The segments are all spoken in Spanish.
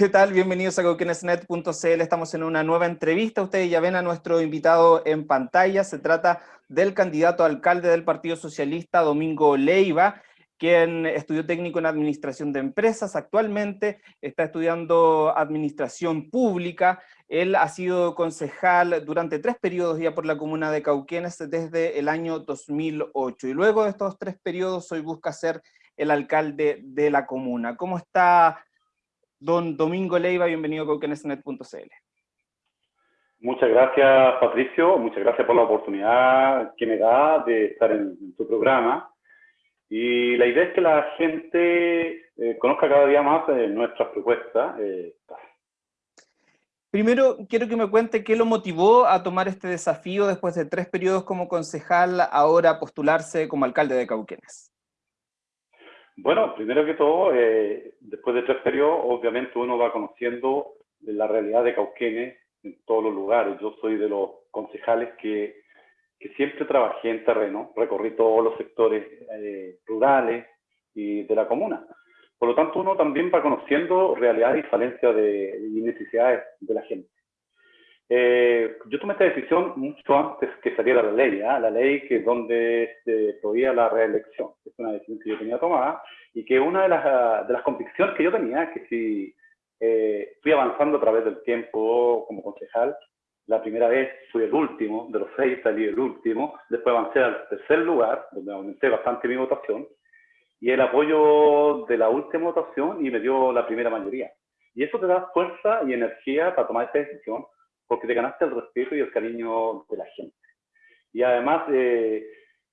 ¿Qué tal? Bienvenidos a cauquenesnet.cl. Estamos en una nueva entrevista. Ustedes ya ven a nuestro invitado en pantalla. Se trata del candidato a alcalde del Partido Socialista, Domingo Leiva, quien estudió técnico en administración de empresas. Actualmente está estudiando administración pública. Él ha sido concejal durante tres periodos ya por la comuna de Cauquenes desde el año 2008. Y luego de estos tres periodos hoy busca ser el alcalde de la comuna. ¿Cómo está don Domingo Leiva, bienvenido a cauquenesnet.cl. Muchas gracias, Patricio. Muchas gracias por la oportunidad que me da de estar en, tu programa. Y la idea es que la gente eh, conozca cada día más eh, nuestras propuestas. Eh, Primero, quiero que me cuente qué lo motivó a tomar este desafío después de tres periodos como concejal, ahora postularse como alcalde de Cauquenes. Bueno, primero que todo, eh, después de tres periodos, obviamente uno va conociendo la realidad de Cauquenes en todos los lugares. Yo soy de los concejales que, que siempre trabajé en terreno, recorrí todos los sectores eh, rurales y de la comuna. Por lo tanto, uno también va conociendo realidades y falencias de, y necesidades de la gente. Eh, yo tomé esta decisión mucho antes que saliera la ley, ¿ah? la ley que donde se prohibía la reelección. Es una decisión que yo tenía tomada y que una de las, de las convicciones que yo tenía, que si eh, fui avanzando a través del tiempo como concejal, la primera vez fui el último, de los seis salí el último, después avancé al tercer lugar, donde aumenté bastante mi votación, y el apoyo de la última votación y me dio la primera mayoría. Y eso te da fuerza y energía para tomar esta decisión, porque te ganaste el respeto y el cariño de la gente. Y además eh,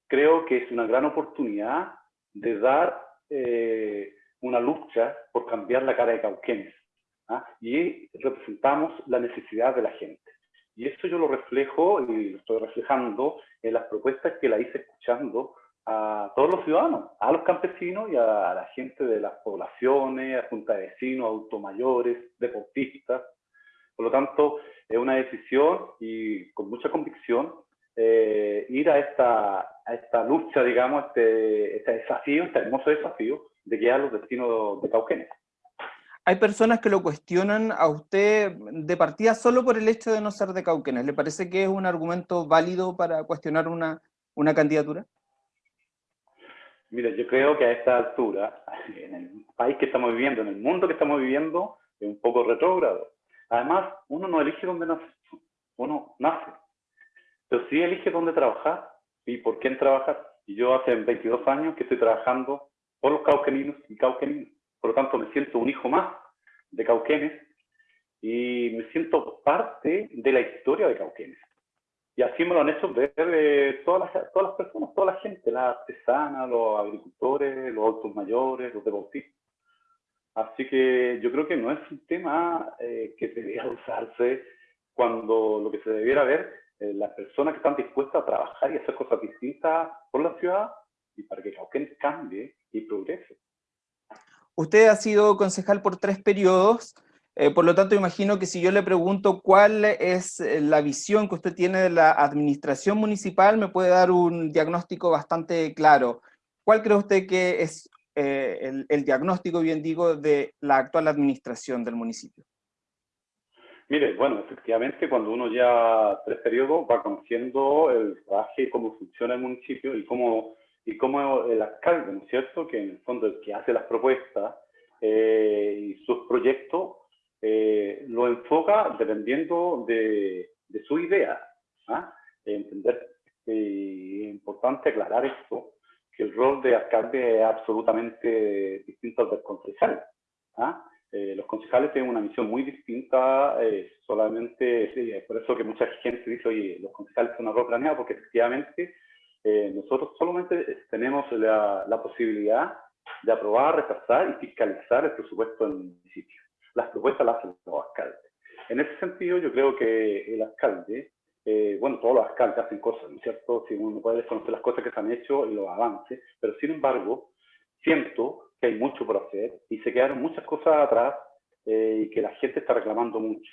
creo que es una gran oportunidad de dar eh, una lucha por cambiar la cara de Cauquenes. ¿ah? Y representamos la necesidad de la gente. Y eso yo lo reflejo y lo estoy reflejando en las propuestas que la hice escuchando a todos los ciudadanos, a los campesinos y a la gente de las poblaciones, a junta de vecinos, automayores, deportistas. Por lo tanto, es una decisión y con mucha convicción eh, ir a esta, a esta lucha, digamos, este, este desafío, este hermoso desafío de guiar los destinos de Cauquenes. Hay personas que lo cuestionan a usted de partida solo por el hecho de no ser de Cauquenes. ¿Le parece que es un argumento válido para cuestionar una, una candidatura? Mira, yo creo que a esta altura, en el país que estamos viviendo, en el mundo que estamos viviendo, es un poco retrógrado. Además, uno no elige dónde nace, uno nace. Pero sí elige dónde trabajar y por quién trabajar. Y yo hace 22 años que estoy trabajando por los cauqueninos y cauqueninos. Por lo tanto, me siento un hijo más de Cauquenes y me siento parte de la historia de Cauquenes. Y así me lo han hecho ver eh, todas, las, todas las personas, toda la gente, las artesanas, los agricultores, los adultos mayores, los deportistas. Así que yo creo que no es un tema eh, que debería usarse cuando lo que se debiera ver es las personas que están dispuestas a trabajar y hacer cosas distintas por la ciudad y para que Cauquenes cambie y progrese. Usted ha sido concejal por tres periodos, eh, por lo tanto imagino que si yo le pregunto cuál es eh, la visión que usted tiene de la administración municipal, me puede dar un diagnóstico bastante claro. ¿Cuál cree usted que es eh, el, diagnóstico, bien digo, de la actual administración del municipio? Mire, bueno, efectivamente, cuando uno ya tres periodos va conociendo el trabajo y cómo funciona el municipio y cómo, y cómo el alcalde, ¿no es cierto?, que en el fondo es el que hace las propuestas eh, y sus proyectos, eh, lo enfoca dependiendo de, de su idea. ¿ah? Entender, es importante aclarar esto, que el rol de alcalde es absolutamente distinto al del concejal. ¿ah? Eh, los concejales tienen una misión muy distinta, eh, solamente, por eso que mucha gente dice, oye, los concejales son una rol planeado, porque efectivamente eh, nosotros solamente tenemos la, la, posibilidad de aprobar, rechazar y fiscalizar el presupuesto del municipio. Las propuestas las hacen los alcaldes. En ese sentido, yo creo que el alcalde eh, bueno, todos los alcaldes hacen cosas, ¿no es cierto? Si uno puede desconocer las cosas que se han hecho y los avances, pero sin embargo, siento que hay mucho por hacer y se quedaron muchas cosas atrás eh, y que la gente está reclamando mucho.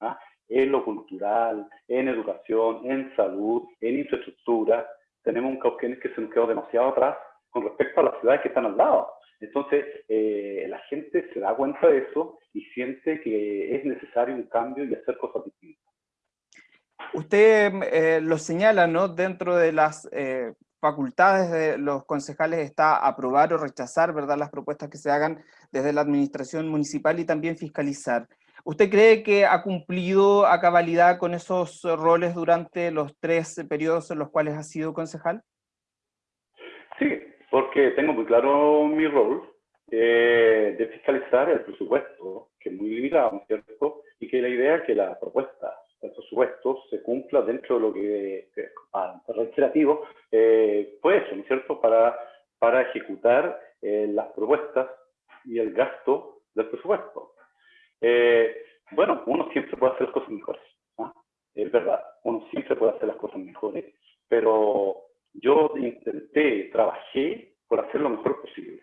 ¿ah? En lo cultural, en educación, en salud, en infraestructura. Tenemos un Cauquenes que se nos quedó demasiado atrás con respecto a las ciudades que están al lado. Entonces, eh, la gente se da cuenta de eso y siente que es necesario un cambio y hacer cosas distintas. Usted eh, lo señala, ¿no? Dentro de las eh, facultades de los concejales está aprobar o rechazar, ¿verdad? Las propuestas que se hagan desde la administración municipal y también fiscalizar. ¿Usted cree que ha cumplido a cabalidad con esos roles durante los tres periodos en los cuales ha sido concejal? Sí, porque tengo muy claro mi rol eh, de fiscalizar el presupuesto, que es muy limitado, ¿cierto? Y que la idea es que la propuesta del presupuesto se cumpla dentro de lo que, ah, reiterativo, eh, pues eso, ¿no es cierto?, para, para ejecutar eh, las propuestas y el gasto del presupuesto. Eh, bueno, uno siempre puede hacer las cosas mejores, es verdad, uno siempre puede hacer las cosas mejores, pero yo intenté, trabajé por hacer lo mejor posible.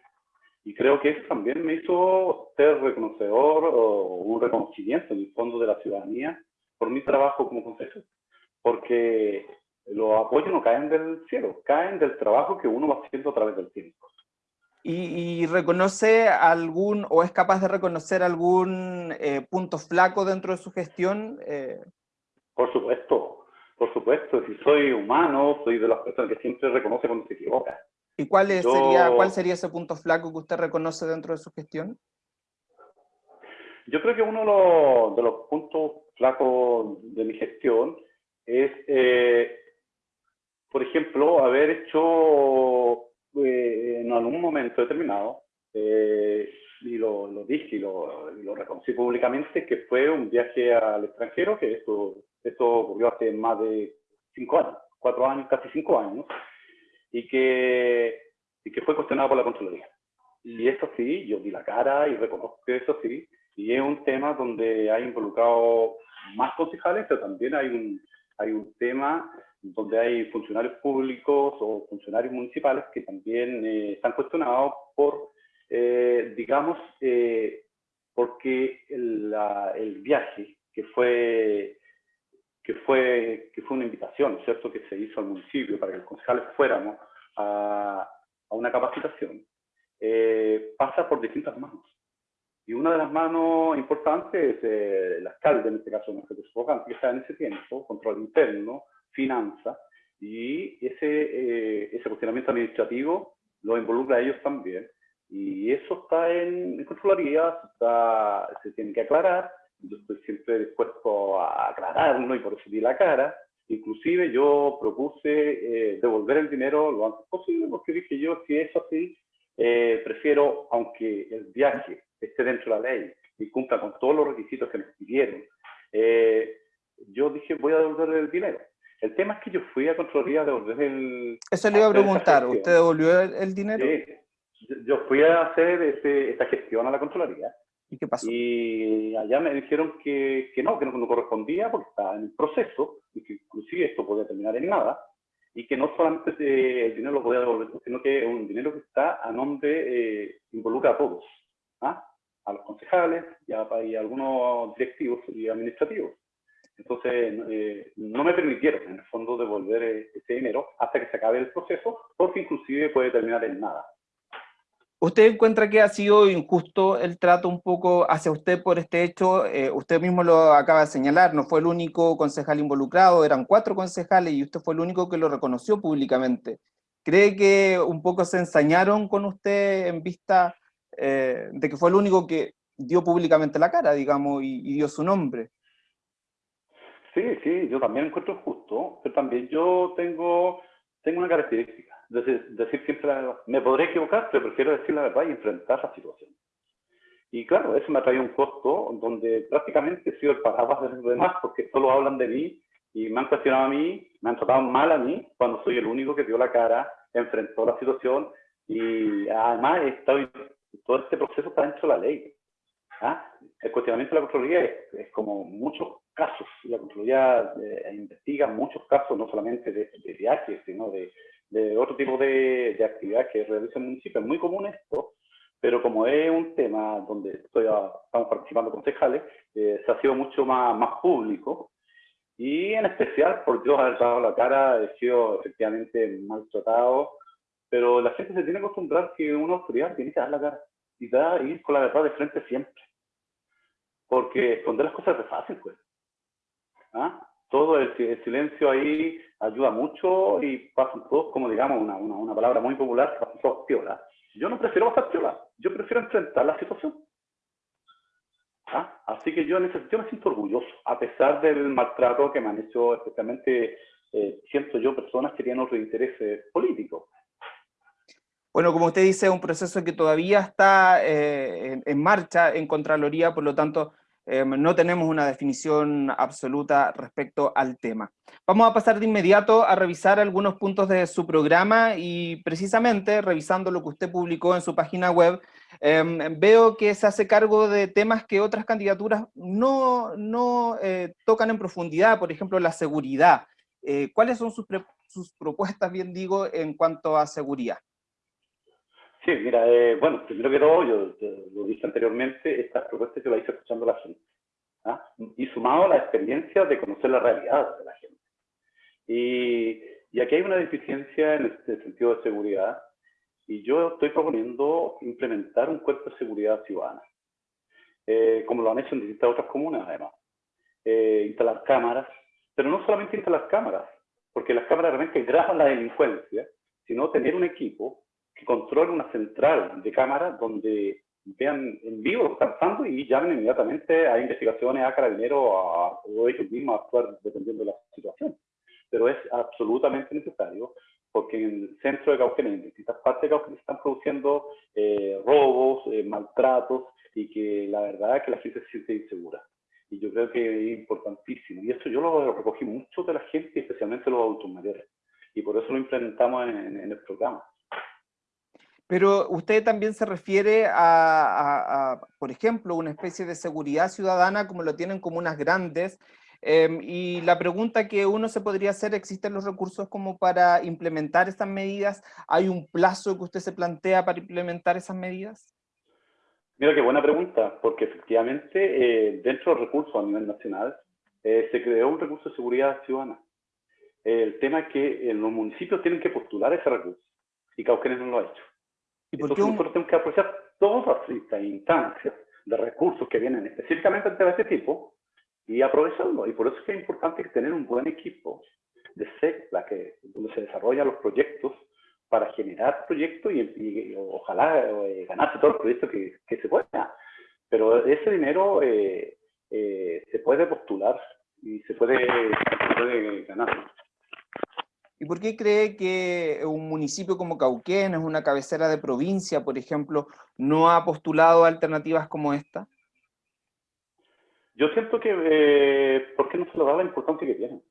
Y creo que eso también me hizo ser reconocedor o un reconocimiento en el fondo de la ciudadanía por mi trabajo como consejero. Porque los apoyos no caen del cielo, caen del trabajo que uno va haciendo a través del tiempo. ¿Y, reconoce algún, o es capaz de reconocer algún eh, punto flaco dentro de su gestión? Eh, por supuesto, por supuesto. Si soy humano, soy de las personas que siempre reconoce cuando se equivoca. ¿Y cuál, sería, cuál sería ese punto flaco que usted reconoce dentro de su gestión? Yo creo que uno de los, puntos flacos de mi gestión es, eh, por ejemplo, haber hecho eh, en algún momento determinado, eh, y lo, dije y lo, reconocí públicamente, que fue un viaje al extranjero, que esto, esto ocurrió hace más de cinco años, cuatro años, casi cinco años, y que, y que fue cuestionado por la Contraloría. Y eso sí, yo di la cara y reconozco que eso sí, y es un tema donde hay involucrado más concejales, pero también hay un, hay un tema donde hay funcionarios públicos o funcionarios municipales que también eh, están cuestionados por, eh, digamos, eh, porque el, viaje que fue, que, fue, que fue una invitación, ¿cierto?, que se hizo al municipio para que los concejales fuéramos a, a una capacitación, pasa por distintas manos. Y una de las manos importantes es el alcalde, en este caso, no que está en ese tiempo, control interno, finanzas, y ese, eh, ese cuestionamiento administrativo lo involucra a ellos también. Y eso está en, en está, se tiene que aclarar, yo estoy siempre dispuesto a aclararlo y por eso di la cara. Inclusive yo propuse eh, devolver el dinero lo antes posible porque dije yo, si es así, eh, prefiero, aunque el viaje esté dentro de la ley y cumpla con todos los requisitos que me pidieron, yo dije voy a devolver el dinero. El tema es que yo fui a Contraloría a devolver el... Eso le iba a preguntar, ¿usted devolvió el, dinero? Sí, yo fui a hacer esta gestión a la Contraloría. ¿Y qué pasó? Y allá me dijeron que, que no, que no, correspondía porque estaba en el proceso y que inclusive esto podía terminar en nada y que no solamente el dinero lo podía devolver, sino que es un dinero que está a nombre, eh, involucra a todos, ¿ah? A los concejales y a, y a algunos directivos y administrativos. Entonces, eh, no me permitieron, en el fondo, devolver eh, ese dinero hasta que se acabe el proceso, porque inclusive puede terminar en nada. ¿Usted encuentra que ha sido injusto el trato un poco hacia usted por este hecho? Eh, usted mismo lo acaba de señalar, no fue el único concejal involucrado, eran cuatro concejales y usted fue el único que lo reconoció públicamente. ¿Cree que un poco se ensañaron con usted en vista de que fue el único que dio públicamente la cara, digamos, y dio su nombre? Sí, sí, yo también encuentro justo, pero también yo tengo, tengo una característica, decir, decir siempre la verdad. Me podré equivocar, pero prefiero decir la verdad y enfrentar la situación. Y claro, eso me ha traído un costo donde prácticamente he sido el paraguas de los demás porque solo hablan de mí y me han cuestionado a mí, me han tratado mal a mí cuando soy el único que dio la cara, enfrentó la situación y además estado, todo este proceso está dentro de la ley. ¿ah? El cuestionamiento de la Contraloría es, como muchos casos. La Contraloría eh, investiga muchos casos, no solamente de, viajes, sino de, otro tipo de, actividades que realiza el municipio. Es muy común esto, pero como es un tema donde estoy estamos participando concejales, eh, se ha sido mucho más, más público. Y en especial, por yo haber dado la cara, he sido efectivamente maltratado, pero la gente se tiene que acostumbrar que una autoridad tiene que dar la cara y da, ir con la verdad de frente siempre. Porque esconder las cosas es fácil, pues. ¿Ah? Todo el, silencio ahí ayuda mucho y pasan todos, como digamos, una, una, una palabra muy popular, pasan todos piola. Yo no prefiero pasar piola, yo prefiero enfrentar la situación. ¿Ah? Así que yo en ese sentido me siento orgulloso, a pesar del maltrato que me han hecho, especialmente eh, siento yo, personas que tienen otros intereses políticos. Bueno, como usted dice, es un proceso que todavía está eh, en, marcha en Contraloría, por lo tanto, em, no tenemos una definición absoluta respecto al tema. Vamos a pasar de inmediato a revisar algunos puntos de su programa y precisamente revisando lo que usted publicó en su página web, em, veo que se hace cargo de temas que otras candidaturas no, no eh, tocan en profundidad, por ejemplo, la seguridad. Eh, ¿Cuáles son sus, sus propuestas, bien digo, en cuanto a seguridad? Sí, mira, eh, bueno, primero que todo, yo, lo dije anteriormente, estas propuestas yo las hice escuchando a la gente. ¿ah? Y sumado a la experiencia de conocer la realidad de la gente. Y, y aquí hay una deficiencia en este sentido de seguridad, y yo estoy proponiendo implementar un cuerpo de seguridad ciudadana, eh, como lo han hecho en distintas otras comunas, además. Eh, instalar cámaras, pero no solamente instalar cámaras, porque las cámaras realmente graban la delincuencia, sino tener un equipo que controle una central de cámaras donde vean en vivo lo que está pasando y llamen inmediatamente a investigaciones, a carabineros o ellos mismos a actuar dependiendo de la situación. Pero es absolutamente necesario porque en el centro de Cauquenes, en distintas partes de Cauquenes, están produciendo eh, robos, eh, maltratos y que la verdad es que la gente se siente insegura. Y yo creo que es importantísimo. Y eso yo lo recogí mucho de la gente, especialmente los adultos mayores. Y por eso lo implementamos en el programa. Pero usted también se refiere a, por ejemplo, una especie de seguridad ciudadana como lo tienen comunas grandes, em, y la pregunta que uno se podría hacer, ¿existen los recursos como para implementar estas medidas? ¿Hay un plazo que usted se plantea para implementar esas medidas? Mira, qué buena pregunta, porque efectivamente eh, dentro de los recursos a nivel nacional eh, se creó un recurso de seguridad ciudadana. el tema es que en los municipios tienen que postular ese recurso y Cauquenes no lo ha hecho. ¿Y por Entonces nosotros tenemos que aprovechar todas estas instancias de recursos que vienen específicamente de este tipo y aprovecharlo. Y por eso es que es importante tener un buen equipo de SECLA, que, donde se desarrollan los proyectos para generar proyectos y, ojalá eh, ganarse todos los proyectos que, que, se pueda. Pero ese dinero eh, eh, se puede postular y se puede, se puede ganar. ¿Y por qué cree que un municipio como Cauquén, es una cabecera de provincia, por ejemplo, no ha postulado alternativas como esta? Yo siento que, eh, ¿por qué no se le da la importancia que tienen?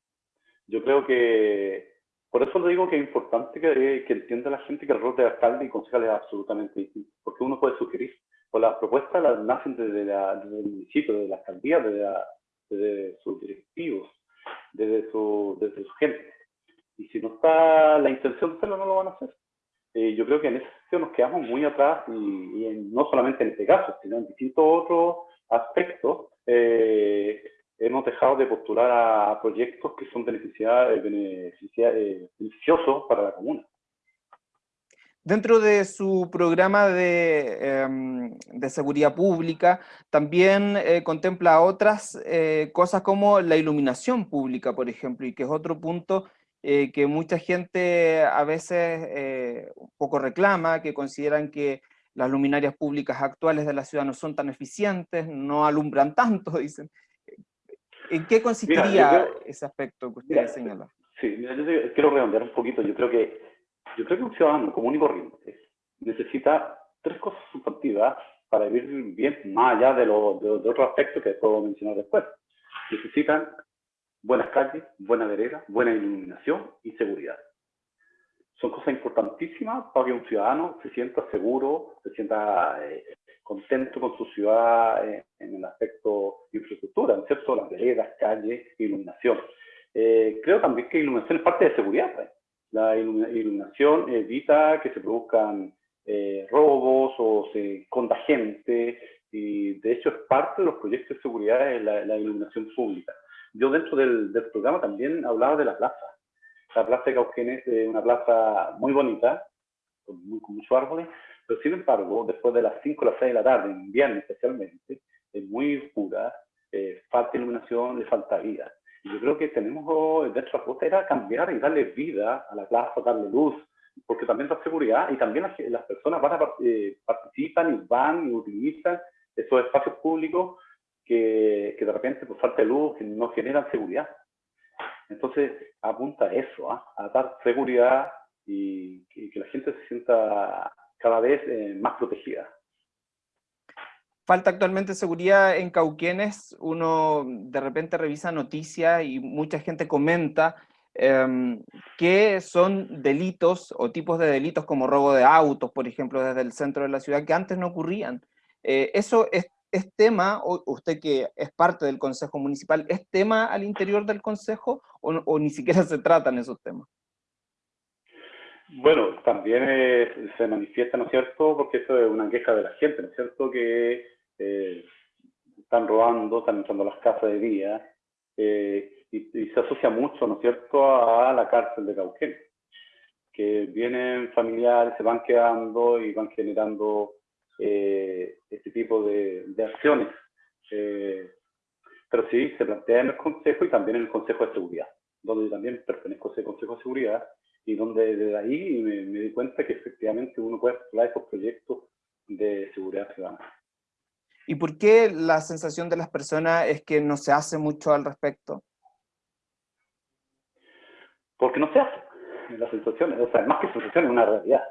Yo creo que, por eso le digo que es importante que, que entienda la gente que el rol de alcalde y concejal es absolutamente distinto, porque uno puede sugerir, o las propuestas las nacen desde, desde el municipio, desde la alcaldía, desde, desde sus directivos, desde su, desde su gente y si no está la intención de hacerlo, no lo van a hacer. Eh, yo creo que en ese sentido nos quedamos muy atrás y, no solamente en este caso, sino en distintos otros aspectos, eh, hemos dejado de postular a proyectos que son eh, beneficiosos para la comuna. Dentro de su programa de, em, de seguridad pública, también contempla otras cosas como la iluminación pública, por ejemplo, y que es otro punto eh, que mucha gente a veces eh, un poco reclama, que consideran que las luminarias públicas actuales de la ciudad no son tan eficientes, no alumbran tanto, dicen. ¿En qué consistiría ese aspecto que usted señala? Sí, yo quiero redondear un poquito. Yo creo que yo creo que un ciudadano común y corriente necesita tres cosas sustantivas para vivir bien, más allá de, lo, de, de otros aspectos que puedo mencionar después. Necesitan buenas calles, buena vereda, buena iluminación y seguridad. Son cosas importantísimas para que un ciudadano se sienta seguro, se sienta eh, contento con su ciudad eh, en el aspecto de infraestructura, ¿no es cierto? Las veredas, calles, iluminación. Eh, creo también que iluminación es parte de seguridad. Pues. La iluminación evita que se produzcan robos o se esconda gente, y de hecho es parte de los proyectos de seguridad la, la iluminación pública. Yo dentro del, del, programa también hablaba de la plaza. La plaza de Cauquenes es una plaza muy bonita, con, muy, con muchos árboles, pero sin embargo, después de las 5 o las 6 de la tarde, en invierno especialmente, es muy oscura, eh, falta iluminación, le falta vida. Y yo creo que tenemos, nuestra apuesta era cambiar y darle vida a la plaza, darle luz, porque también da seguridad y también las, personas van a, eh, participan y van y utilizan esos espacios públicos que, que de repente por falta de luz no generan seguridad. Entonces apunta a eso, ¿ah? a dar seguridad y, que la gente se sienta cada vez eh, más protegida. Falta actualmente seguridad en Cauquenes, uno de repente revisa noticias y mucha gente comenta Em, que son delitos o tipos de delitos como robo de autos, por ejemplo, desde el centro de la ciudad, que antes no ocurrían. Eh, ¿Eso es, tema, o usted que es parte del Consejo Municipal, es tema al interior del Consejo o, ni siquiera se tratan esos temas? Bueno, también eh, se manifiesta, ¿no es cierto?, porque eso es una queja de la gente, ¿no es cierto?, que eh, están robando, están entrando a las casas de día, y, se asocia mucho, ¿no es cierto?, a la cárcel de Cauquén, que vienen familiares, se van quedando y van generando eh, este tipo de, acciones. Eh, pero sí, se plantea en el Consejo y también en el Consejo de Seguridad, donde también pertenezco a ese Consejo de Seguridad y donde desde ahí me, me di cuenta que efectivamente uno puede explorar esos proyectos de seguridad ciudadana. ¿Y por qué la sensación de las personas es que no se hace mucho al respecto? porque no se hace. La sensación, o sea, más que sensación, es una realidad.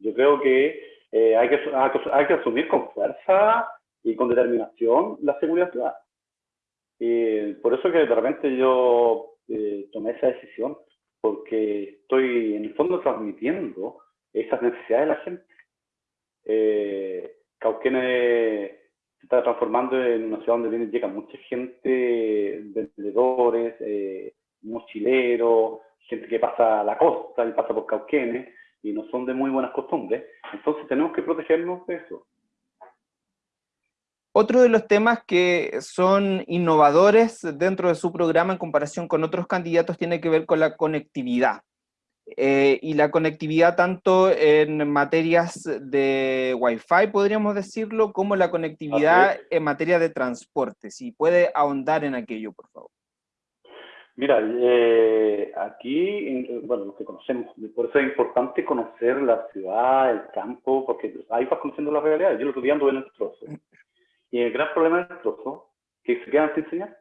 Yo creo que, eh, hay, que hay que asumir con fuerza y con determinación la seguridad ciudadana. Y por eso que de repente yo eh, tomé esa decisión, porque estoy en el fondo transmitiendo esas necesidades de la gente. Eh, Cauquene se está transformando en una ciudad donde viene, llega mucha gente, vendedores, eh, mochileros, gente que pasa a la costa y pasa por Cauquenes y no son de muy buenas costumbres. Entonces tenemos que protegernos de eso. Otro de los temas que son innovadores dentro de su programa en comparación con otros candidatos tiene que ver con la conectividad. Eh, y la conectividad tanto en materias de Wi-Fi, podríamos decirlo, como la conectividad en materia de transporte. Si puede ahondar en aquello, por favor. Mira, eh, aquí, bueno, lo que conocemos, por eso es importante conocer la ciudad, el campo, porque ahí vas conociendo la realidad. Yo lo estoy viendo en el trozo. Y el gran problema del trozo, que se quedan sin señal.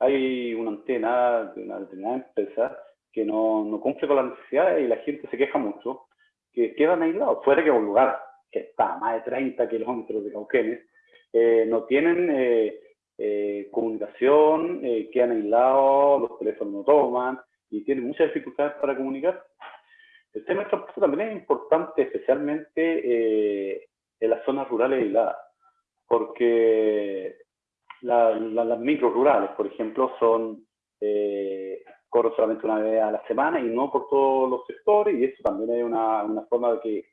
Hay una antena de una determinada empresa que no, no cumple con las necesidades y la gente se queja mucho, que quedan aislados, fuera que un lugar que está a más de 30 kilómetros de Cauquenes, eh, no tienen... Eh, eh, comunicación, eh, quedan aislados, los teléfonos no toman y tienen muchas dificultades para comunicar. El tema del transporte también es importante, especialmente eh, en las zonas rurales aisladas, porque las micro rurales, por ejemplo, son eh, corren solamente una vez a la semana y no por todos los sectores, y eso también es una, una forma de que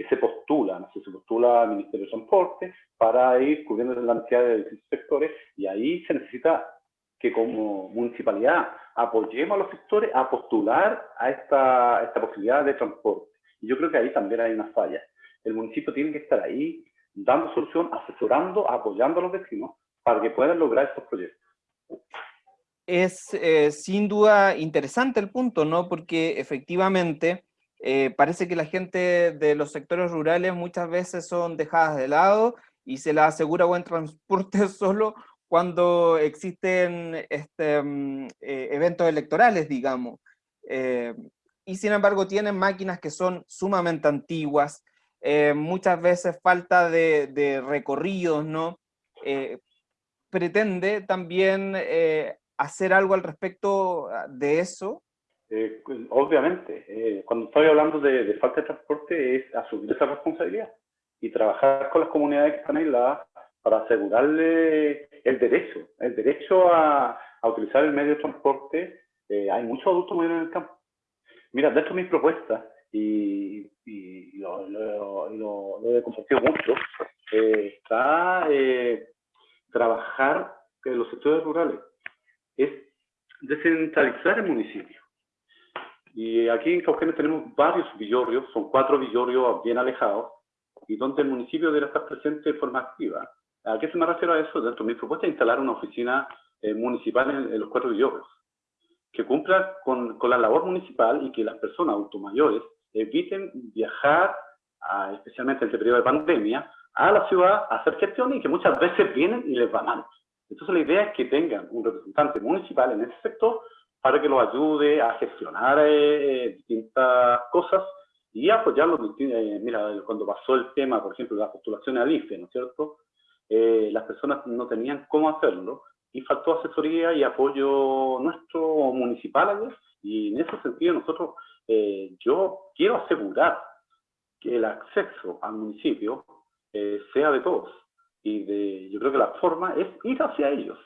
que se postula, ¿no? se postula al Ministerio de Transporte para ir cubriendo las necesidades de distintos sectores y ahí se necesita que como municipalidad apoyemos a los sectores a postular a esta, esta posibilidad de transporte. Y yo creo que ahí también hay una falla. El municipio tiene que estar ahí dando solución, asesorando, apoyando a los vecinos para que puedan lograr estos proyectos. Es eh, sin duda interesante el punto, ¿no? Porque efectivamente eh, parece que la gente de los sectores rurales muchas veces son dejadas de lado y se les asegura buen transporte solo cuando existen este, mm, eh, eventos electorales, digamos. Eh, y sin embargo tienen máquinas que son sumamente antiguas, muchas veces falta de, de recorridos, ¿no? pretende también hacer algo al respecto de eso. Eh, obviamente, eh, cuando estoy hablando de, falta de transporte es asumir esa responsabilidad y trabajar con las comunidades que están aisladas para asegurarle el derecho, el derecho a, utilizar el medio de transporte. Eh, hay muchos adultos mayores en el campo. Mira, de mis propuestas, y, lo, he compartido mucho, está trabajar en los sectores rurales, es descentralizar el municipio Y aquí en Cauquenes tenemos varios villorrios, son cuatro villorrios bien alejados, y donde el municipio debe estar presente de forma activa. ¿A qué se me refiero a eso? Dentro de mi propuesta es instalar una oficina eh, municipal en, los cuatro villorrios, que cumpla con, con, la labor municipal y que las personas automayores eviten viajar, especialmente en este periodo de pandemia, a la ciudad a hacer gestiones y que muchas veces vienen y les va mal. Entonces la idea es que tengan un representante municipal en ese sector para que los ayude a gestionar eh, distintas cosas y apoyarlos. Eh, mira, cuando pasó el tema, por ejemplo, de las postulaciones al IFE, ¿no es cierto? Eh, las personas no tenían cómo hacerlo y faltó asesoría y apoyo nuestro municipal y en ese sentido nosotros, yo quiero asegurar que el acceso al municipio sea de todos y de, yo creo que la forma es ir hacia ellos,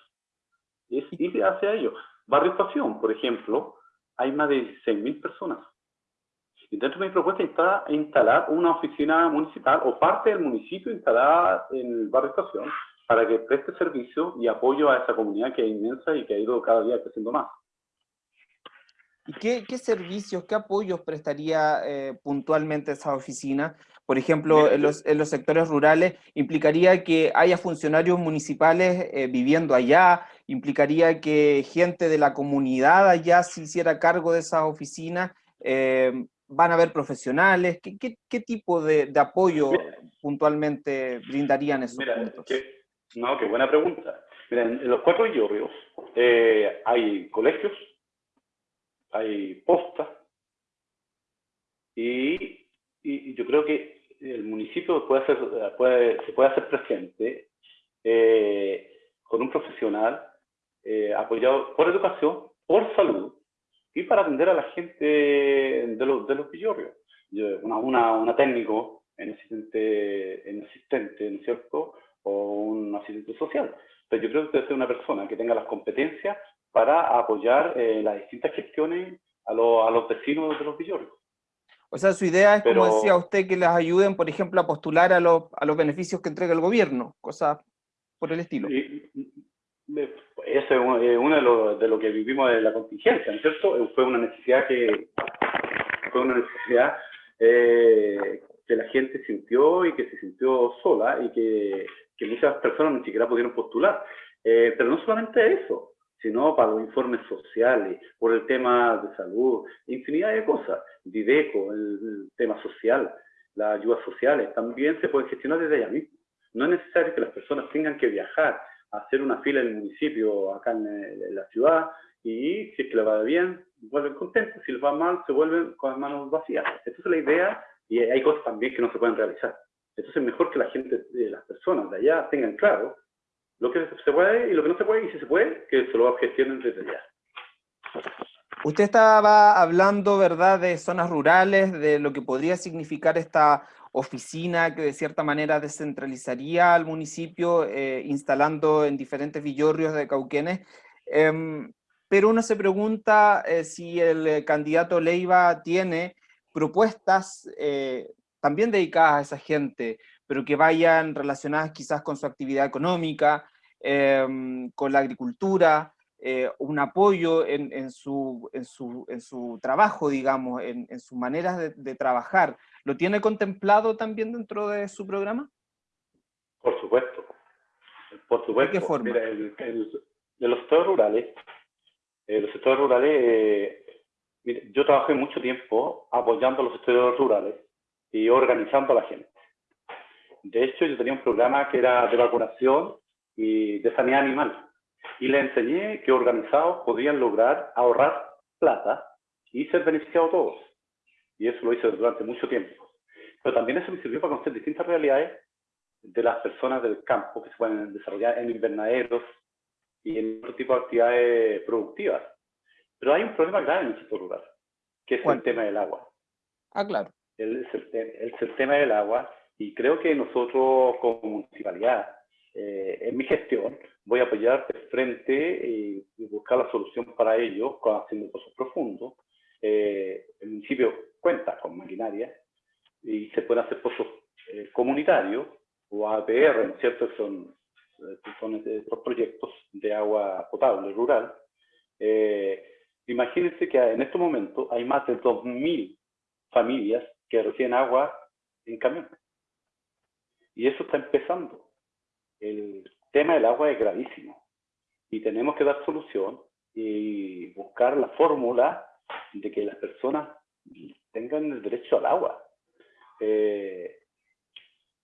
es ir hacia ellos. Barrio Estación, por ejemplo, hay más de 16.000 personas. Y dentro de mi propuesta está instalar una oficina municipal o parte del municipio instalada en el barrio Estación para que preste servicio y apoyo a esa comunidad que es inmensa y que ha ido cada día creciendo más. ¿Y qué, qué servicios, qué apoyos prestaría eh, puntualmente esa oficina? Por ejemplo, en los, en los, sectores rurales, ¿implicaría que haya funcionarios municipales eh, viviendo allá? ¿Implicaría que gente de la comunidad allá se hiciera cargo de esas oficinas? Eh, ¿Van a haber profesionales? ¿Qué, qué, qué tipo de, de apoyo puntualmente brindarían esos Mira, puntos? no, qué buena pregunta. Mira, en, los cuatro villorrios hay colegios, hay postas, y, y, yo creo que el municipio puede hacer, puede, se puede hacer presente eh, con un profesional eh, apoyado por educación, por salud y para atender a la gente de los, de los villorrios. Una, una, una, técnico en asistente, en asistente, ¿no es cierto? O un asistente social. Pero yo creo que debe ser una persona que tenga las competencias para apoyar eh, las distintas gestiones a, a, los vecinos de los villorrios. O sea, su idea es, como decía usted, que les ayuden, por ejemplo, a postular a, los, a los beneficios que entrega el gobierno, cosas por el estilo. Y, eso es uno de lo, de lo que vivimos de la contingencia, ¿no es cierto? Fue una necesidad que, fue una necesidad eh, que la gente sintió y que se sintió sola y que, que muchas personas ni siquiera pudieron postular. Eh, pero no solamente eso, sino para los informes sociales, por el tema de salud, infinidad de cosas, Dideco, el, tema social, las ayudas sociales, también se pueden gestionar desde allá mismo. No es necesario que las personas tengan que viajar a hacer una fila en el municipio, acá en, la ciudad, y si es que le va bien, vuelven contentos, si les va mal, se vuelven con las manos vacías. Esa es la idea, y hay cosas también que no se pueden realizar. Entonces es mejor que la gente, las personas de allá tengan claro lo que se puede y lo que no se puede, y si se puede, que se lo gestionen desde allá. Usted estaba hablando, ¿verdad?, de zonas rurales, de lo que podría significar esta oficina que de cierta manera descentralizaría al municipio, eh, instalando en diferentes villorrios de Cauquenes. Em, pero uno se pregunta eh, si el candidato Leiva tiene propuestas eh, también dedicadas a esa gente, pero que vayan relacionadas quizás con su actividad económica, em, con la agricultura, eh, un apoyo en, su, en, su, en, su, trabajo, digamos, en, en sus maneras de, trabajar. ¿Lo tiene contemplado también dentro de su programa? Por supuesto. Por supuesto. ¿De qué forma? Mira, de los sectores rurales, eh, los sectores rurales, eh, yo trabajé mucho tiempo apoyando a los sectores rurales y organizando a la gente. De hecho, yo tenía un programa que era de vacunación y de sanidad animal. Y le enseñé que organizados podían lograr ahorrar plata y ser beneficiados todos. Y eso lo hice durante mucho tiempo. Pero también eso me sirvió para conocer distintas realidades de las personas del campo que se pueden desarrollar en invernaderos y en otro tipo de actividades productivas. Pero hay un problema grave en el sector rural, que es el tema del agua. Ah, claro. El, el, el tema del agua y creo que nosotros como municipalidad, eh, en mi gestión, voy a apoyar de frente y, buscar la solución para ello, haciendo pozos profundos. Eh, el municipio cuenta con maquinaria y se pueden hacer pozos eh, comunitarios o APR, ¿no es cierto? Son, son estos proyectos de agua potable rural. Imagínense que en este momento hay más de 2.000 familias que reciben agua en camión. Y eso está empezando. El tema del agua es gravísimo. Y tenemos que dar solución y buscar la fórmula de que las personas tengan el derecho al agua. Eh,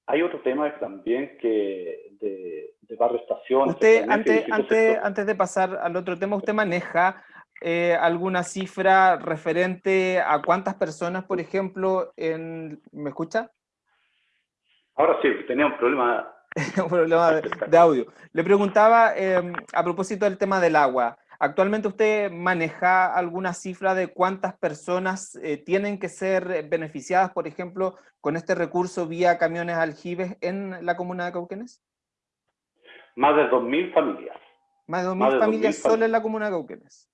hay otro tema también que de, de barrio estación. Usted, antes, antes, antes de pasar al otro tema, ¿usted maneja eh, alguna cifra referente a cuántas personas, por ejemplo, en... ¿me escucha? Ahora sí, tenía un problema... un problema de, audio. Le preguntaba, em, a propósito del tema del agua, ¿actualmente usted maneja alguna cifra de cuántas personas eh, tienen que ser beneficiadas, por ejemplo, con este recurso vía camiones aljibes en la comuna de Cauquenes? Más de 2.000 familias. Más de 2.000 familias solo en la comuna de Cauquenes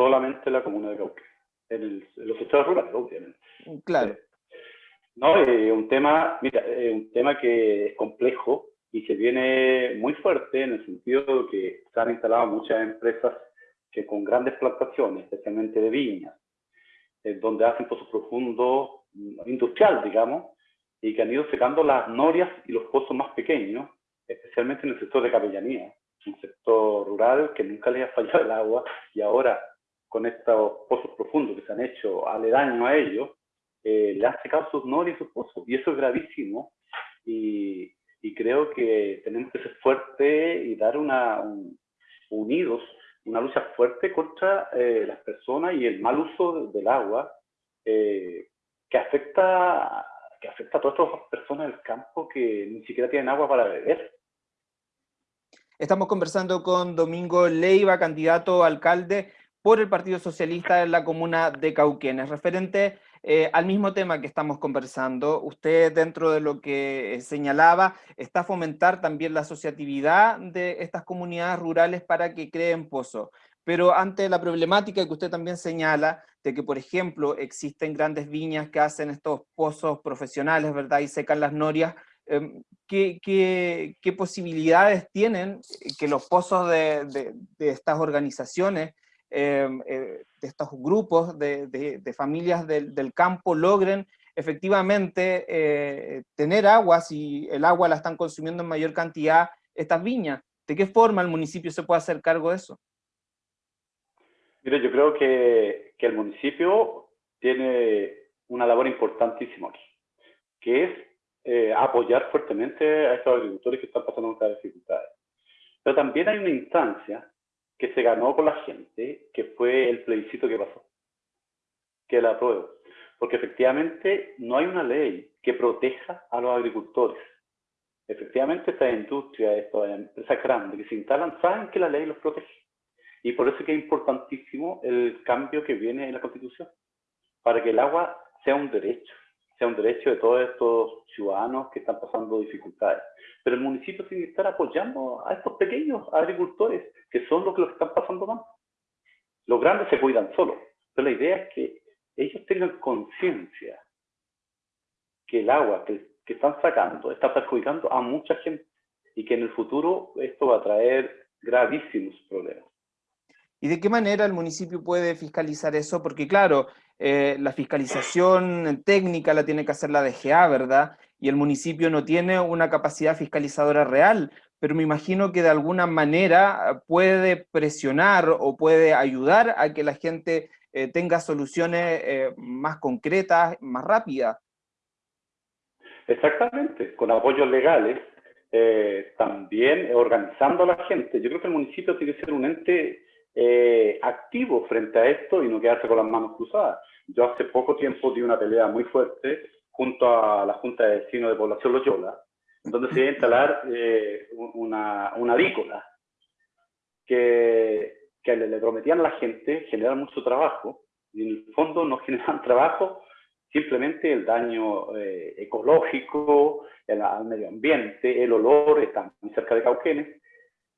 solamente la comuna de Cauque, en, los sectores rurales, obviamente. Claro. No, es eh, un tema, mira, es un tema que es complejo y se viene muy fuerte en el sentido de que se han instalado muchas empresas que con grandes plantaciones, especialmente de viñas, donde hacen pozos profundos mm, industrial, digamos, y que han ido secando las norias y los pozos más pequeños, especialmente en el sector de capellanía, un sector rural que nunca le ha fallado el agua y ahora con estos pozos profundos que se han hecho aledaño a ellos, eh, le han secado sus norias y sus pozos. Y eso es gravísimo. Y, y creo que tenemos que ser fuertes y dar una, unidos, una lucha fuerte contra eh, las personas y el mal uso del agua eh, que, afecta, que afecta a todas estas personas del campo que ni siquiera tienen agua para beber. Estamos conversando con Domingo Leiva, candidato a alcalde por el Partido Socialista en la comuna de Cauquenes. Referente eh, al mismo tema que estamos conversando, usted dentro de lo que eh, señalaba, está fomentar también la asociatividad de estas comunidades rurales para que creen pozos. Pero ante la problemática que usted también señala, de que por ejemplo existen grandes viñas que hacen estos pozos profesionales, ¿verdad? Y secan las norias, em, ¿Qué, posibilidades tienen que los pozos de estas organizaciones Em, eh, de estos grupos de, familias del, campo logren efectivamente eh, tener agua, si el agua la están consumiendo en mayor cantidad estas viñas. ¿De qué forma el municipio se puede hacer cargo de eso? Mire, yo creo que, que el municipio tiene una labor importantísima aquí, que es eh, apoyar fuertemente a estos agricultores que están pasando estas dificultades. Pero también hay una instancia que se ganó con la gente, que fue el plebiscito que pasó, que la apruebo. Porque efectivamente no hay una ley que proteja a los agricultores. Efectivamente esta industria, estas empresas grandes que se instalan, saben que la ley los protege. Y por eso es que es importantísimo el cambio que viene en la Constitución, para que el agua sea un derecho, sea un derecho de todos estos ciudadanos que están pasando dificultades. Pero el municipio tiene que estar apoyando a estos pequeños agricultores, que son los que los están pasando mal. Los grandes se cuidan solos, pero la idea es que ellos tengan conciencia que el agua que, que están sacando está perjudicando a mucha gente y que en el futuro esto va a traer gravísimos problemas. ¿Y de qué manera el municipio puede fiscalizar eso? Porque claro, eh, la fiscalización técnica la tiene que hacer la DGA, ¿verdad? Y el municipio no tiene una capacidad fiscalizadora real, pero me imagino que de alguna manera puede presionar o puede ayudar a que la gente eh, tenga soluciones eh, más concretas, más rápidas. Exactamente, con apoyos legales, también organizando a la gente. Yo creo que el municipio tiene que ser un ente eh, activo frente a esto y no quedarse con las manos cruzadas. Yo hace poco tiempo di una pelea muy fuerte junto a la Junta de Vecinos de Población Loyola, donde se iba a instalar eh, una, una avícola que, que le, prometían a la gente generar mucho trabajo y en el fondo no generan trabajo, simplemente el daño eh, ecológico, el, al medio ambiente, el olor, está muy cerca de Cauquenes,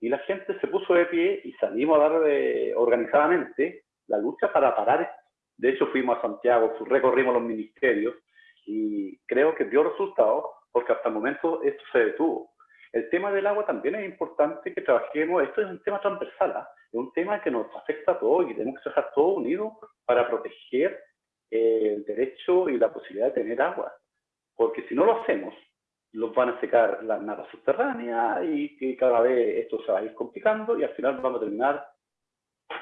y la gente se puso de pie y salimos a dar eh, organizadamente la lucha para parar. De hecho, fuimos a Santiago, recorrimos los ministerios y creo que dio resultados porque hasta el momento esto se detuvo. El tema del agua también es importante que trabajemos, esto es un tema transversal, ¿ah? es un tema que nos afecta a todos y tenemos que trabajar todos unidos para proteger eh, el derecho y la posibilidad de tener agua. Porque si no lo hacemos, los van a secar las napas subterráneas y que cada vez esto se va a ir complicando y al final vamos a terminar,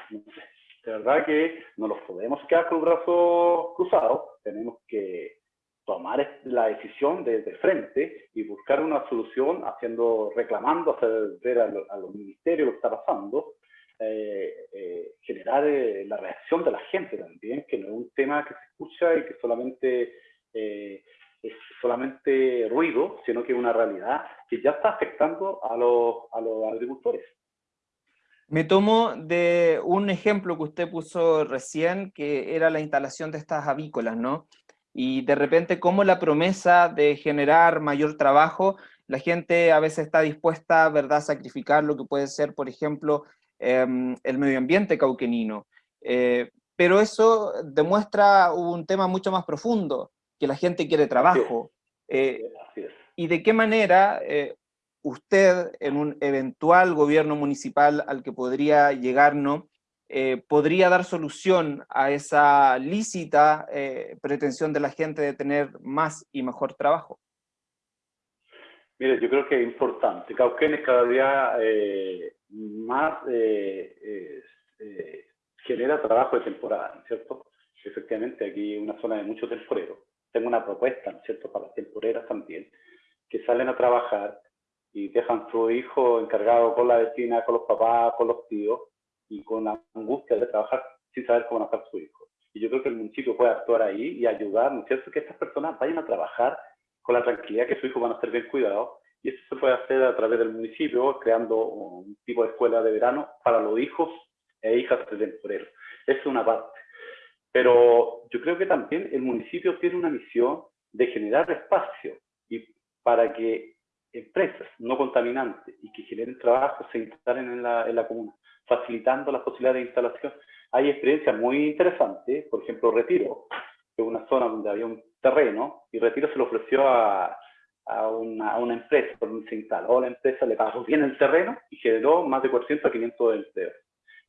no sé, de verdad que no los podemos quedar con los brazos cruzados, tenemos que tomar la decisión desde frente y buscar una solución haciendo, reclamando, hacer ver a, los ministerios lo que está pasando, eh, eh, generar eh, la reacción de la gente también, que no es un tema que se escucha y que solamente es solamente ruido, sino que es una realidad que ya está afectando a los, a los agricultores. Me tomo de un ejemplo que usted puso recién, que era la instalación de estas avícolas, ¿no? Y de repente, como la promesa de generar mayor trabajo, la gente a veces está dispuesta, ¿verdad?, a sacrificar lo que puede ser, por ejemplo, em, el medio ambiente cauquenino. Eh, pero eso demuestra un tema mucho más profundo, que la gente quiere trabajo. Eh, ¿Y de qué manera eh, usted, en un eventual gobierno municipal al que podría llegar, ¿no? Eh, podría dar solución a esa lícita eh, pretensión de la gente de tener más y mejor trabajo? Mire, yo creo que es importante. Cauquén es cada día eh, más genera trabajo de temporada, ¿no es cierto? Efectivamente, aquí una zona de mucho temporero. Tengo una propuesta, ¿no es cierto?, para las temporeras también, que salen a trabajar y dejan su hijo encargado con la vecina, con los papás, con los tíos, y con la angustia de trabajar sin saber cómo nacer su hijo. Y yo creo que el municipio puede actuar ahí y ayudar, ¿no es cierto?, que estas personas vayan a trabajar con la tranquilidad que su hijo van a ser bien cuidados. Y eso se puede hacer a través del municipio, creando un tipo de escuela de verano para los hijos e hijas de temporeros. Esa es una parte. Pero yo creo que también el municipio tiene una misión de generar espacio y para que empresas no contaminantes y que generen trabajo se instalen en la, en la comuna, facilitando las posibilidades de instalación. Hay experiencias muy interesantes, por ejemplo, Retiro, que es una zona donde había un terreno, y Retiro se lo ofreció a, a, una, a una, empresa, donde se instaló la empresa, le pagó bien el terreno y generó más de 400 a 500 empleos.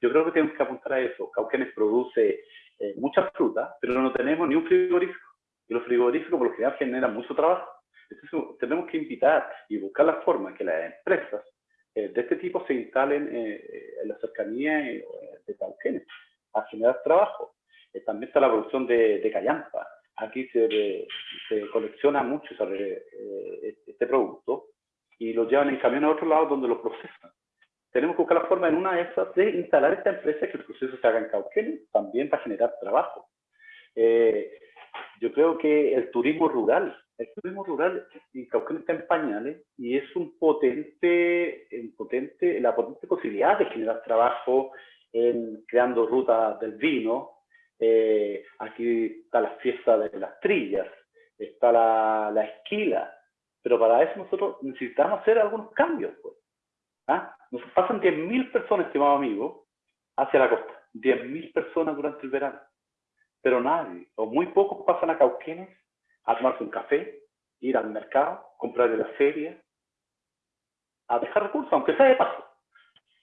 Yo creo que tenemos que apuntar a eso. Cauquenes produce eh, mucha fruta, pero no tenemos ni un frigorífico. Y los frigoríficos por lo general generan mucho trabajo. Entonces tenemos que invitar y buscar la forma que las empresas eh, de este tipo se instalen eh, eh, en la cercanía de Tauquenes a generar trabajo. también está la producción de, de callampa. Aquí se, se colecciona mucho este producto y lo llevan en camión a otro lado donde lo procesan. Tenemos que buscar la forma en una de esas de instalar esta empresa que el proceso se haga en Cauquenes, también para generar trabajo. yo creo que el turismo rural el turismo rural en Cauquén está en pañales y es un potente, un potente, la potente posibilidad de generar trabajo en creando rutas del vino. Eh, aquí está la fiesta de las trillas, está la, la, esquila, pero para eso nosotros necesitamos hacer algunos cambios. Pues. ¿Ah? Nos pasan 10.000 personas, estimado amigo, hacia la costa. 10.000 personas durante el verano. Pero nadie, o muy pocos pasan a Cauquenes a tomarse un café, ir al mercado, comprar en la feria, a dejar recursos, aunque sea de paso.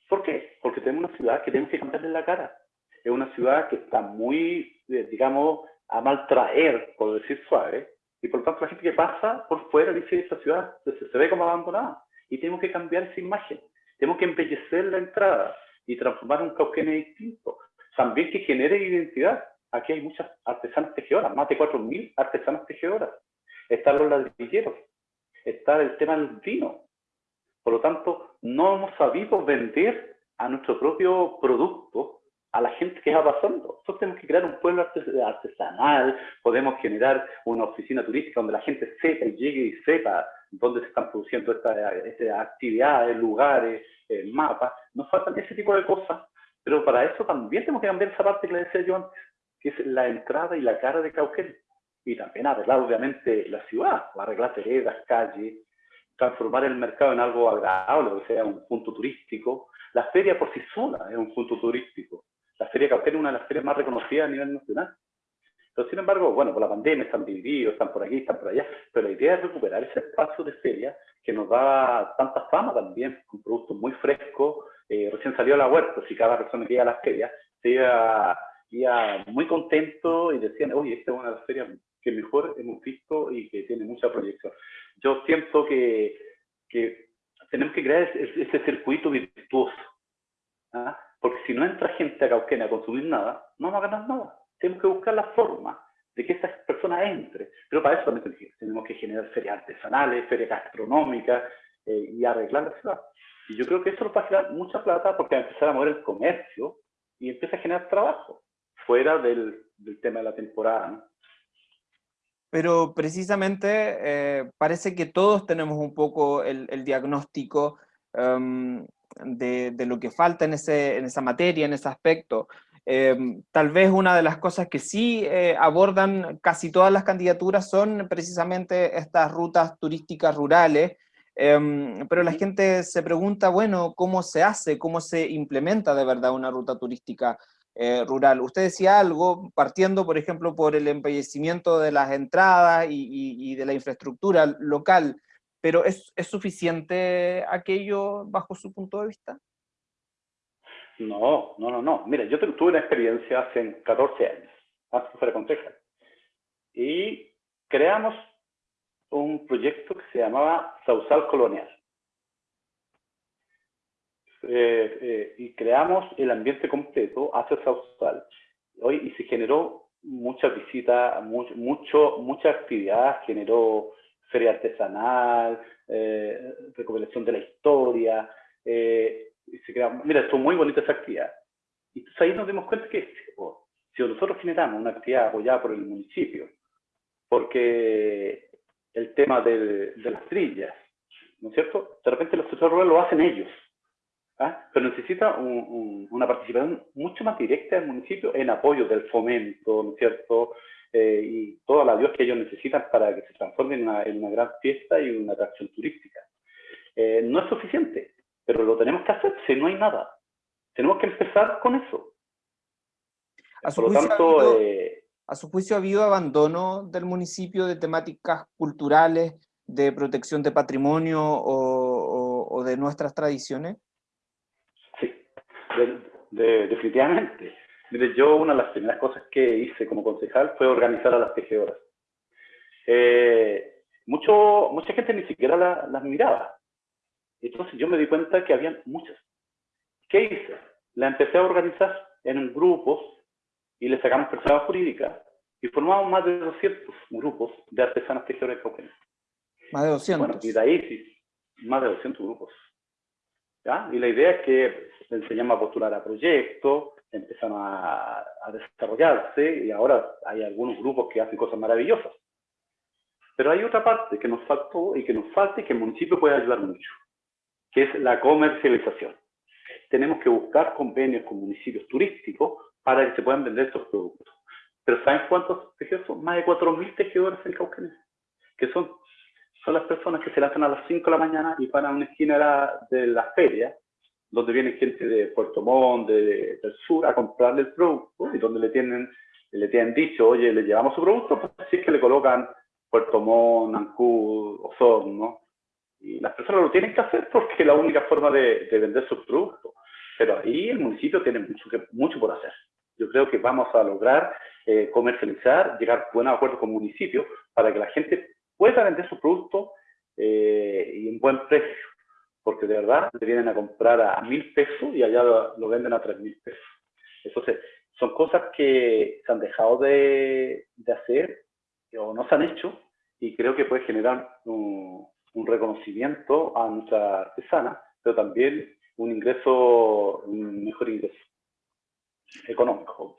¿Por qué? Porque tenemos una ciudad que tenemos que cambiarle la cara. Es una ciudad que está muy, eh, digamos, a mal traer, por decir suave, y por lo tanto la gente que pasa por fuera dice, esta ciudad se, se ve como abandonada. Y tenemos que cambiar esa imagen. Tenemos que embellecer la entrada y transformar un cauquene distinto. También que genere identidad aquí hay muchas artesanas tejedoras, más de 4.000 artesanas tejedoras. Están los ladrilleros, está el tema del vino. Por lo tanto, no hemos sabido vender a nuestro propio producto a la gente que va pasando. Nosotros tenemos que crear un pueblo artesanal, podemos generar una oficina turística donde la gente sepa y llegue y sepa dónde se están produciendo estas actividades, lugares, mapas. Nos faltan ese tipo de cosas, pero para eso también tenemos que cambiar esa parte que le decía yo antes que es la entrada y la cara de Cauquén. Y también arreglar, obviamente, la ciudad, arreglar veredas, calles, transformar el mercado en algo agradable, que sea un punto turístico. La feria por sí sola es un punto turístico. La feria Cauquén es una de las ferias más reconocidas a nivel nacional. Pero sin embargo, bueno, por la pandemia están divididos, están por aquí, están por allá, pero la idea es recuperar ese espacio de feria que nos da tanta fama también, con productos muy frescos, eh, recién salió la huerta, si cada persona que iba a las ferias se iba, muy contento y decían, oye, esta es una de las ferias que mejor hemos visto y que tiene mucha proyección. Yo siento que, que tenemos que crear ese, circuito virtuoso, ¿ah? porque si no entra gente a Cauquenes a consumir nada, no vamos a ganar nada. Tenemos que buscar la forma de que estas personas entren. Pero para eso también tenemos que generar ferias artesanales, ferias gastronómicas eh, y arreglar la ciudad. Y yo creo que eso nos va a generar mucha plata porque va a empezar a mover el comercio y empieza a generar trabajo fuera del, del tema de la temporada. Pero precisamente eh, parece que todos tenemos un poco el, el diagnóstico em, de, de, lo que falta en, ese, en esa materia, en ese aspecto. Em, tal vez una de las cosas que sí eh, abordan casi todas las candidaturas son precisamente estas rutas turísticas rurales, em, pero la gente se pregunta, bueno, ¿cómo se hace? ¿Cómo se implementa de verdad una ruta turística eh, rural? Usted decía algo, partiendo, por ejemplo, por el embellecimiento de las entradas y, de la infraestructura local, pero ¿es, ¿es suficiente aquello bajo su punto de vista? No, no, no, no. Mira, yo tuve una experiencia hace 14 años, antes de fuera. Y creamos un proyecto que se llamaba Sausal Colonial. Eh, eh, y creamos el ambiente completo hacia Sausal. Hoy, y se generó muchas visitas, mucho, mucho, mucha actividad, generó feria artesanal, eh, recopilación de la historia, eh, se mira, son muy bonitas actividades. Y entonces ahí nos dimos cuenta que si nosotros generamos una actividad apoyada por el municipio, porque el tema de, las trillas, ¿no es cierto? De repente los sectores rurales lo hacen ellos, ¿ah? pero necesita una participación mucho más directa del municipio en apoyo del fomento, ¿no es cierto? Eh, y toda la ayuda que ellos necesitan para que se transforme en una, en una gran fiesta y una atracción turística. Eh, no es suficiente pero lo tenemos que hacer si no hay nada. Tenemos que empezar con eso. A su, Por lo tanto, habido, eh, a su juicio, ¿ha habido abandono del municipio de temáticas culturales, de protección de patrimonio o, de nuestras tradiciones? Sí, definitivamente. Mire, yo una de las primeras cosas que hice como concejal fue organizar a las tejedoras. Eh, mucho, mucha gente ni siquiera las miraba. Entonces yo me di cuenta que había muchas. ¿Qué hice? La empecé a organizar en grupos y le sacamos personas jurídicas y formamos más de 200 grupos de artesanas tejedores cauquenes. Más de 200. Bueno, y de ahí sí, más de 200 grupos. ¿Ya? Y la idea es que le enseñamos a postular a proyectos, empezamos a, a desarrollarse y ahora hay algunos grupos que hacen cosas maravillosas. Pero hay otra parte que nos faltó y que nos falta y que el municipio puede ayudar mucho que es la comercialización. Tenemos que buscar convenios con municipios turísticos para que se puedan vender estos productos. Pero ¿saben cuántos tejedores son? Más de 4.000 tejedores en Cauquenes, que son, son las personas que se lanzan a las 5 de la mañana y van a una esquina de la, feria, donde viene gente de Puerto Montt, del sur, a comprarle el producto y donde le tienen, le tienen dicho, oye, le llevamos su producto, pues así es que le colocan Puerto Montt, Ancud, Osorno, y las personas lo tienen que hacer porque es la única forma de, vender sus productos. Pero ahí el municipio tiene mucho, que, mucho por hacer. Yo creo que vamos a lograr eh, comercializar, llegar a buenos acuerdos con municipios para que la gente pueda vender sus productos eh, y en buen precio. Porque de verdad le vienen a comprar a mil pesos y allá lo, venden a tres mil pesos. Entonces, son cosas que se han dejado de, de hacer o no se han hecho y creo que puede generar un, un reconocimiento a nuestra artesana, pero también un ingreso, un mejor ingreso económico.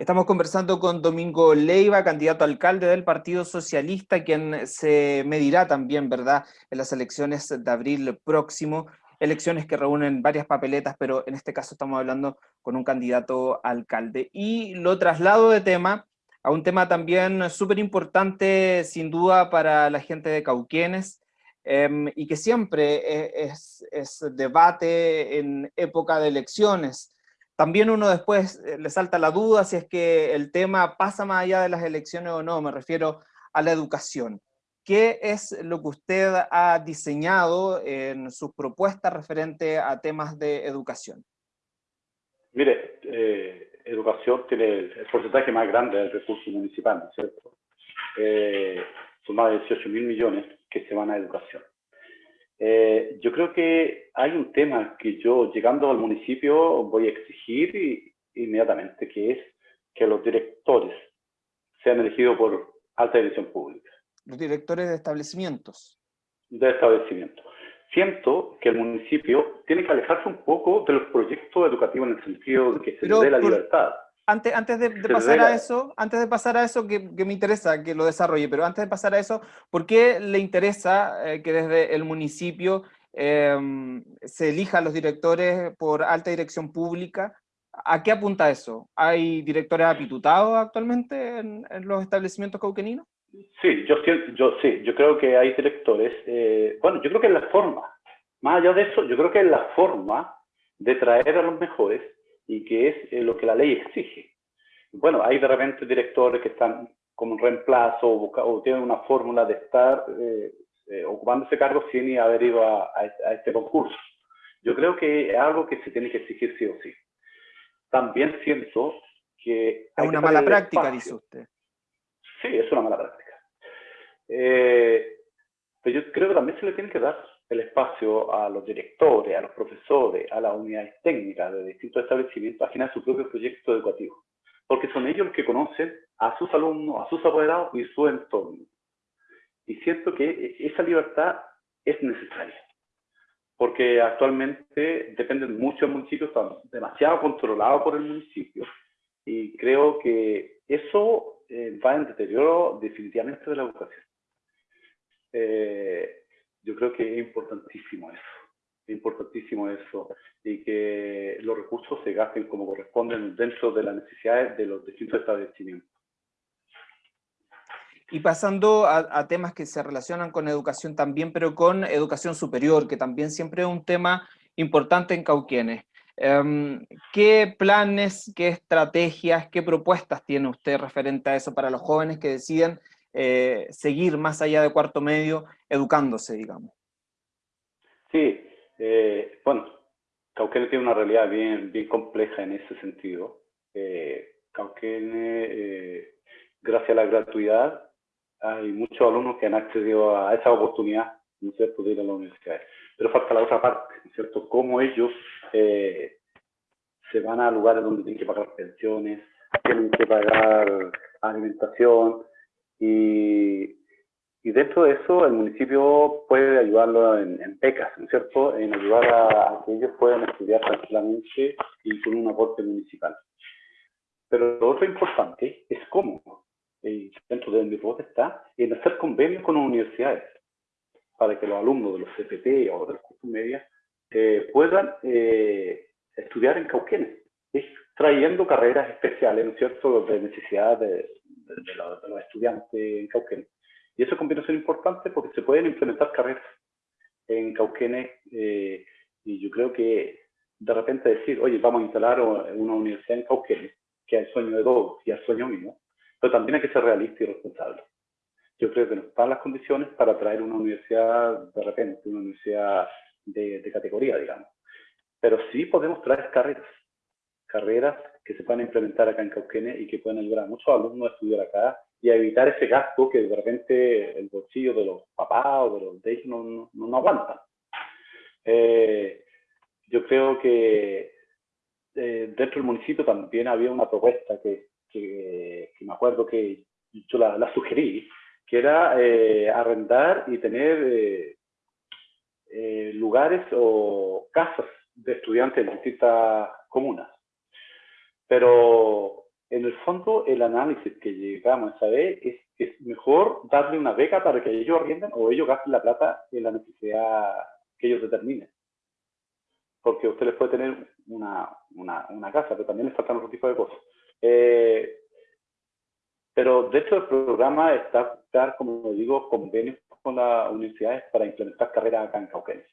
Estamos conversando con Domingo Leiva, candidato a alcalde del Partido Socialista, quien se medirá también, ¿verdad?, en las elecciones de abril próximo, elecciones que reúnen varias papeletas, pero en este caso estamos hablando con un candidato a alcalde. Y lo traslado de tema a un tema también súper importante, sin duda, para la gente de Cauquienes, Em, y que siempre e, es, es, debate en época de elecciones. También uno después eh, le salta la duda si es que el tema pasa más allá de las elecciones o no, me refiero a la educación. ¿Qué es lo que usted ha diseñado en sus propuestas referente a temas de educación? Mire, eh, educación tiene el, porcentaje más grande del recurso municipal, ¿no es cierto? Eh, son más de 18 mil millones que se van a educación. Eh, yo creo que hay un tema que yo, llegando al municipio, voy a exigir inmediatamente, que es que los directores sean elegidos por alta dirección pública. Los directores de establecimientos. De establecimientos. Siento que el municipio tiene que alejarse un poco de los proyectos educativos en el sentido de que se dé la libertad. Antes, antes de, pasar a eso, antes de pasar a eso que, me interesa que lo desarrolle, pero antes de pasar a eso, ¿por qué le interesa eh, que desde el municipio em, se elijan los directores por alta dirección pública? ¿A qué apunta eso? ¿Hay directores apitutados actualmente en, los establecimientos cauqueninos? Sí, yo, yo, sí, yo creo que hay directores, eh, bueno, yo creo que es la forma, más allá de eso, yo creo que es la forma de traer a los mejores y que es eh, lo que la ley exige. Bueno, hay de repente directores que están como un reemplazo o, tienen una fórmula de estar eh, eh, ocupando ese cargo sin haber ido a, este concurso. Yo creo que es algo que se tiene que exigir sí o sí. También siento que... Es una mala práctica, dice usted. Sí, es una mala práctica. pero yo creo que también se le tiene que dar el espacio a los directores, a los profesores, a las unidades técnicas de distintos establecimientos a generar su propio proyecto educativo. Porque son ellos los que conocen a sus alumnos, a sus apoderados y su entorno. Y siento que esa libertad es necesaria. Porque actualmente dependen mucho del municipio, están demasiado controlados por el municipio. Y creo que eso eh, va en deterioro definitivamente de la educación. Eh, yo creo que es importantísimo eso, es importantísimo eso, y que los recursos se gasten como corresponden dentro de las necesidades de los distintos establecimientos. Y pasando a, temas que se relacionan con educación también, pero con educación superior, que también siempre es un tema importante en Cauquienes. Em, ¿Qué planes, qué estrategias, qué propuestas tiene usted referente a eso para los jóvenes que deciden eh, seguir más allá de cuarto medio educándose, digamos. Sí, eh, bueno, Cauquene tiene una realidad bien, bien compleja en ese sentido. Eh, eh, gracias a la gratuidad, hay muchos alumnos que han accedido a esa oportunidad, ¿no es cierto?, de ir a la universidad. Pero falta la otra parte, ¿no es cierto?, cómo ellos se van a lugares donde tienen que pagar pensiones, tienen que pagar alimentación, y, y dentro de eso el municipio puede ayudarlo en, en becas, ¿no es cierto? En ayudar a, que ellos puedan estudiar tranquilamente y con un aporte municipal. Pero lo otro importante es cómo, y dentro de mi voz está, en hacer convenios con las universidades para que los alumnos de los CPT o de los cursos medios eh, puedan eh, estudiar en Cauquenes, trayendo carreras especiales, ¿no es cierto?, de necesidad de, de, los, estudiantes en Cauquenes. Y eso conviene ser importante porque se pueden implementar carreras en Cauquenes eh, y yo creo que de repente decir, oye, vamos a instalar una universidad en Cauquenes, que es el sueño de todos y el sueño mío, pero también hay que ser realista y responsable. Yo creo que no están las condiciones para traer una universidad de repente, una universidad de, de categoría, digamos. Pero sí podemos traer carreras, carreras que se puedan implementar acá en Cauquenes y que puedan ayudar a muchos alumnos a estudiar acá y a evitar ese gasto que de repente el bolsillo de los papás o de los de no, no, aguantan. Eh, yo creo que eh, dentro del municipio también había una propuesta que, que, me acuerdo que yo la, sugerí, que era eh, arrendar y tener lugares o casas de estudiantes en distintas comunas. Pero en el fondo el análisis que llegamos a saber es que es mejor darle una beca para que ellos arrienden o ellos gasten la plata en la necesidad que ellos determinen. Porque usted les puede tener una, una, una casa, pero también les faltan otro tipo de cosas. Eh, pero dentro del programa está como digo, convenios con las universidades para implementar carreras acá en Cauquenes.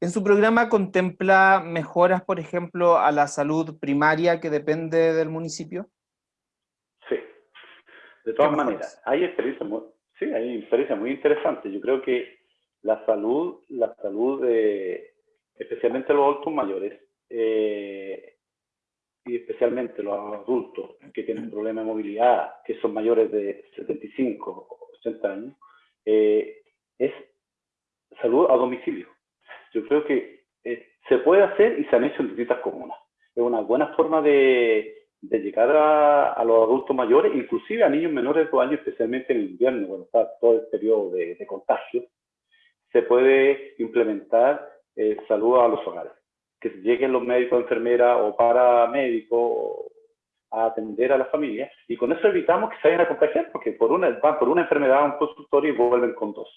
¿En su programa contempla mejoras, por ejemplo, a la salud primaria que depende del municipio? Sí, de todas maneras. Hay experiencias muy, sí, hay experiencias muy interesantes. Yo creo que la salud, la salud de, especialmente los adultos mayores, eh, y especialmente los adultos que tienen problemas de movilidad, que son mayores de 75 o 80 años, eh, es salud a domicilio. Yo creo que eh, se puede hacer y se han hecho en distintas comunas. Es una buena forma de, llegar a, los adultos mayores, inclusive a niños menores de años, especialmente en el invierno, cuando está todo el periodo de, contagio, se puede implementar eh, salud a los hogares. Que lleguen los médicos, enfermeras o paramédicos a atender a la familia y con eso evitamos que se vayan a contagiar porque por una, van por una enfermedad a un consultorio y vuelven con dos.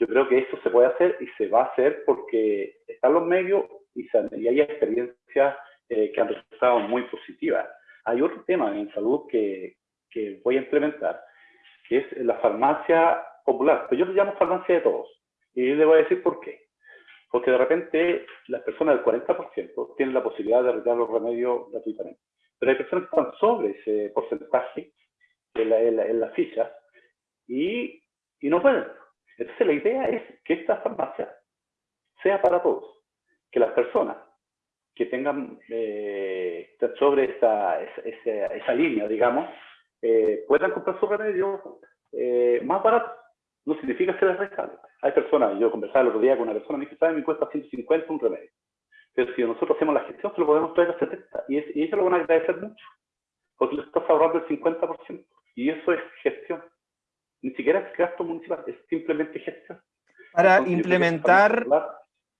Yo creo que esto se puede hacer y se va a hacer porque están los medios y, hay experiencias eh, que han resultado muy positivas. Hay otro tema en salud que, que voy a implementar, que es la farmacia popular. Pero yo le llamo farmacia de todos. Y le voy a decir por qué. Porque de repente las personas del 40% tienen la posibilidad de retirar los remedios gratuitamente. Pero hay personas que están sobre ese porcentaje en la, en la, ficha y, y no pueden. Entonces la idea es que esta farmacia sea para todos, que las personas que tengan eh, sobre esa, esa, esa, línea, digamos, eh, puedan comprar su remedio eh, más barato. No significa que les regale. Hay personas, yo conversaba el otro día con una persona, me dice, ¿sabe? Me cuesta 150 un remedio. Pero si nosotros hacemos la gestión, se lo podemos traer a 70. Y, y ellos lo van a agradecer mucho, porque les estás ahorrando el 50%. Y eso es gestión ni siquiera es gasto municipal, es simplemente gestión. Para implementar,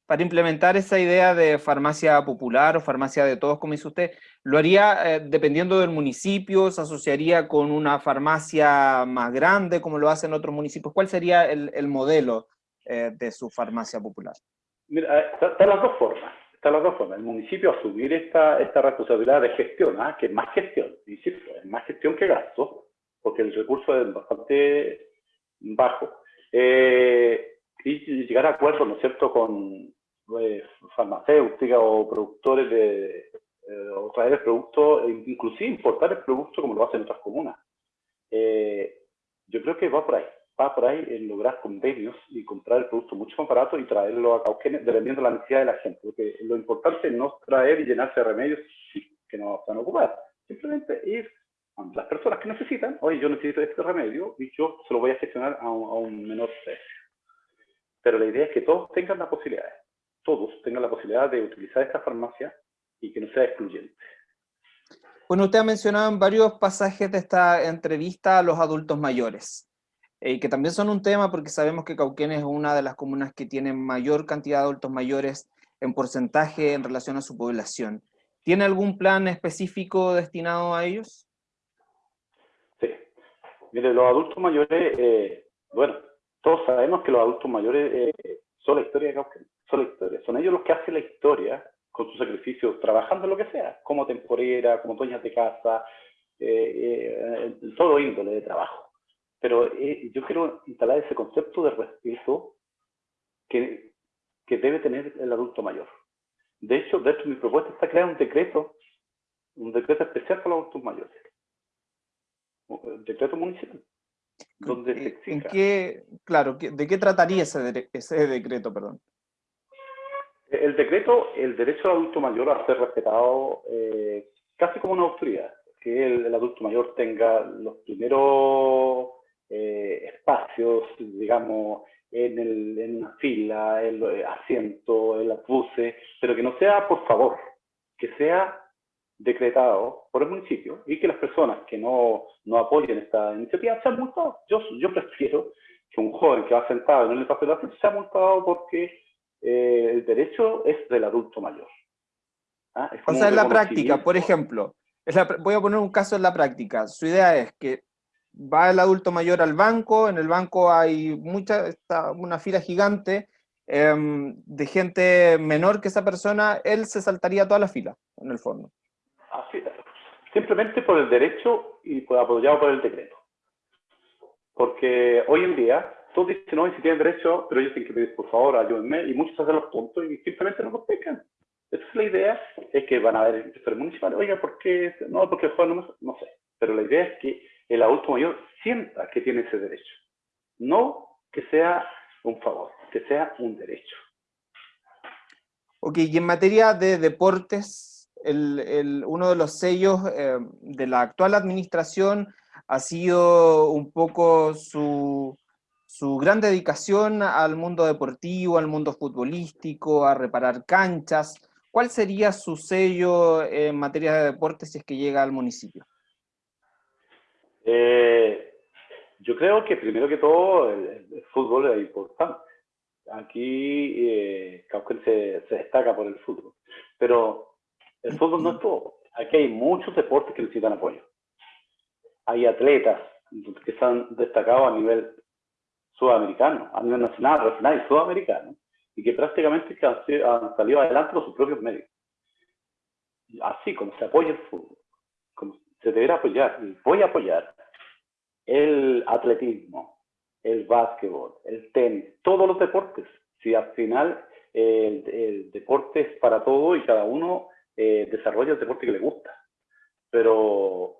para implementar esa idea de farmacia popular o farmacia de todos, como dice usted, ¿lo haría eh, dependiendo del municipio? ¿Se asociaría con una farmacia más grande como lo hacen otros municipios? ¿Cuál sería el, modelo eh, de su farmacia popular? Mira, eh, están las dos formas. Están las dos formas. El municipio asumir esta, esta responsabilidad de gestión, ¿ah? que es más gestión, insisto, es más gestión que gasto, porque el recurso es bastante bajo, eh, y llegar a acuerdos, ¿no es cierto?, con eh, farmacéuticas o productores de, eh, o traer el producto, e inclusive importar el producto como lo hacen otras comunas. yo creo que va por ahí, va por ahí en lograr convenios y comprar el producto mucho más barato y traerlo a Cauquenes, dependiendo de la necesidad de la gente, porque lo importante no es traer y llenarse de remedios que no van a ocupar, simplemente ir las personas que necesitan, oye, yo necesito este remedio y yo se lo voy a gestionar a un, menor precio. Pero la idea es que todos tengan la posibilidad, todos tengan la posibilidad de utilizar esta farmacia y que no sea excluyente. Bueno, usted ha mencionado en varios pasajes de esta entrevista a los adultos mayores, eh, que también son un tema porque sabemos que Cauquenes es una de las comunas que tiene mayor cantidad de adultos mayores en porcentaje en relación a su población. ¿Tiene algún plan específico destinado a ellos? Mire, los adultos mayores, eh, bueno, todos sabemos que los adultos mayores eh, son la historia de son la historia. Son ellos los que hacen la historia con sus sacrificios, trabajando en lo que sea, como temporera, como dueñas de casa, eh, en todo índole de trabajo. Pero yo quiero instalar ese concepto de respeto que, que debe tener el adulto mayor. De hecho, de mi propuesta está crear un decreto, un decreto especial para los adultos mayores decreto municipal, donde se exija. ¿En qué, claro, ¿de qué trataría ese, ese decreto, perdón? El decreto, el derecho del adulto mayor a ser respetado eh, casi como una autoridad, que el, adulto mayor tenga los primeros eh, espacios, digamos, en, el, en una fila, el asiento, en las buses, pero que no sea por favor, que sea decretado por el municipio y que las personas que no, no apoyen esta iniciativa sean multados. Yo, yo prefiero que un joven que va sentado en el espacio de la sea multado porque eh, el derecho es del adulto mayor. ¿Ah? o sea, en la práctica, por ejemplo, voy a poner un caso en la práctica. Su idea es que va el adulto mayor al banco, en el banco hay mucha, está una fila gigante em, de gente menor que esa persona, él se saltaría toda la fila, en el fondo. Así, simplemente por el derecho y por, apoyado por el decreto. Porque hoy en día todos dicen, no, si tienen derecho, pero ellos tienen que pedir, por favor, ayúdenme, y muchos hacen los puntos y simplemente no los pescan. Esa es la idea, es que van a haber inspectores municipales, oiga, ¿por qué? No, porque el juego no, no sé. Pero la idea es que el adulto mayor sienta que tiene ese derecho. No que sea un favor, que sea un derecho. Ok, y en materia de deportes, el, el, uno de los sellos eh, de la actual administración ha sido un poco su, su gran dedicación al mundo deportivo, al mundo futbolístico, a reparar canchas. ¿Cuál sería su sello en materia de deportes si es que llega al municipio? Eh, yo creo que primero que todo el, fútbol es importante. Aquí eh, se, se, destaca por el fútbol, pero el fútbol no es todo. Aquí hay muchos deportes que necesitan apoyo. Hay atletas que se han destacado a nivel sudamericano, a nivel nacional, regional y sudamericano, y que prácticamente han, salido adelante por sus propios medios. Así como se apoya el fútbol, como se deberá apoyar, y voy a apoyar el atletismo, el básquetbol, el tenis, todos los deportes. Si al final el, deporte es para todo y cada uno eh, desarrolla el deporte que le gusta. Pero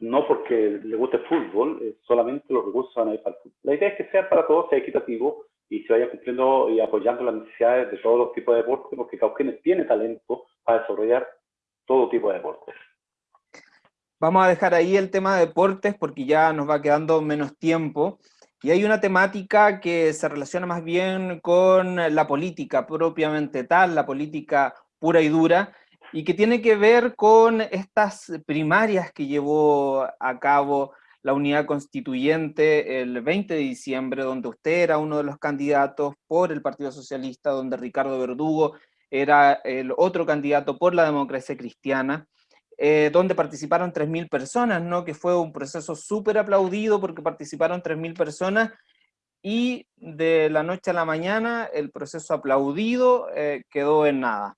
no porque le guste el fútbol, eh, solamente los recursos van a ir para el fútbol. La idea es que sea para todos, sea equitativo y se vaya cumpliendo y apoyando las necesidades de todos los tipos de deportes, porque Cauquenes tiene talento para desarrollar todo tipo de deportes. Vamos a dejar ahí el tema de deportes porque ya nos va quedando menos tiempo. Y hay una temática que se relaciona más bien con la política propiamente tal, la política pura y dura, y que tiene que ver con estas primarias que llevó a cabo la unidad constituyente el 20 de diciembre, donde usted era uno de los candidatos por el Partido Socialista, donde Ricardo Verdugo era el otro candidato por la democracia cristiana, eh, donde participaron 3.000 personas, ¿no? que fue un proceso súper aplaudido porque participaron 3.000 personas y de la noche a la mañana el proceso aplaudido eh, quedó en nada.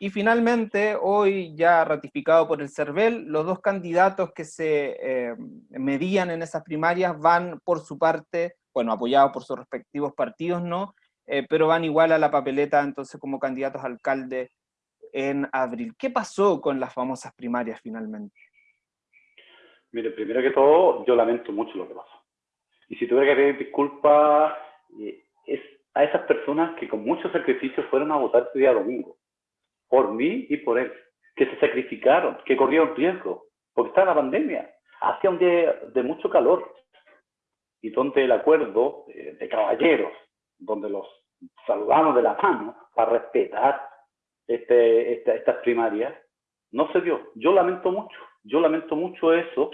Y finalmente, hoy ya ratificado por el CERVEL, los dos candidatos que se eh, medían en esas primarias van por su parte, bueno, apoyados por sus respectivos partidos, ¿no? Eh, pero van igual a la papeleta, entonces, como candidatos a alcalde en abril. ¿Qué pasó con las famosas primarias finalmente? Mire, primero que todo, yo lamento mucho lo que pasó. Y si tuviera que pedir disculpas, eh, es a esas personas que con mucho sacrificio fueron a votar ese día domingo por mí y por él, que se sacrificaron, que corrieron riesgo, porque estaba la pandemia, hacía un día de mucho calor, y donde el acuerdo eh, de caballeros, donde los saludamos de la mano para respetar este, estas primarias, no se dio. Yo lamento mucho, yo lamento mucho eso,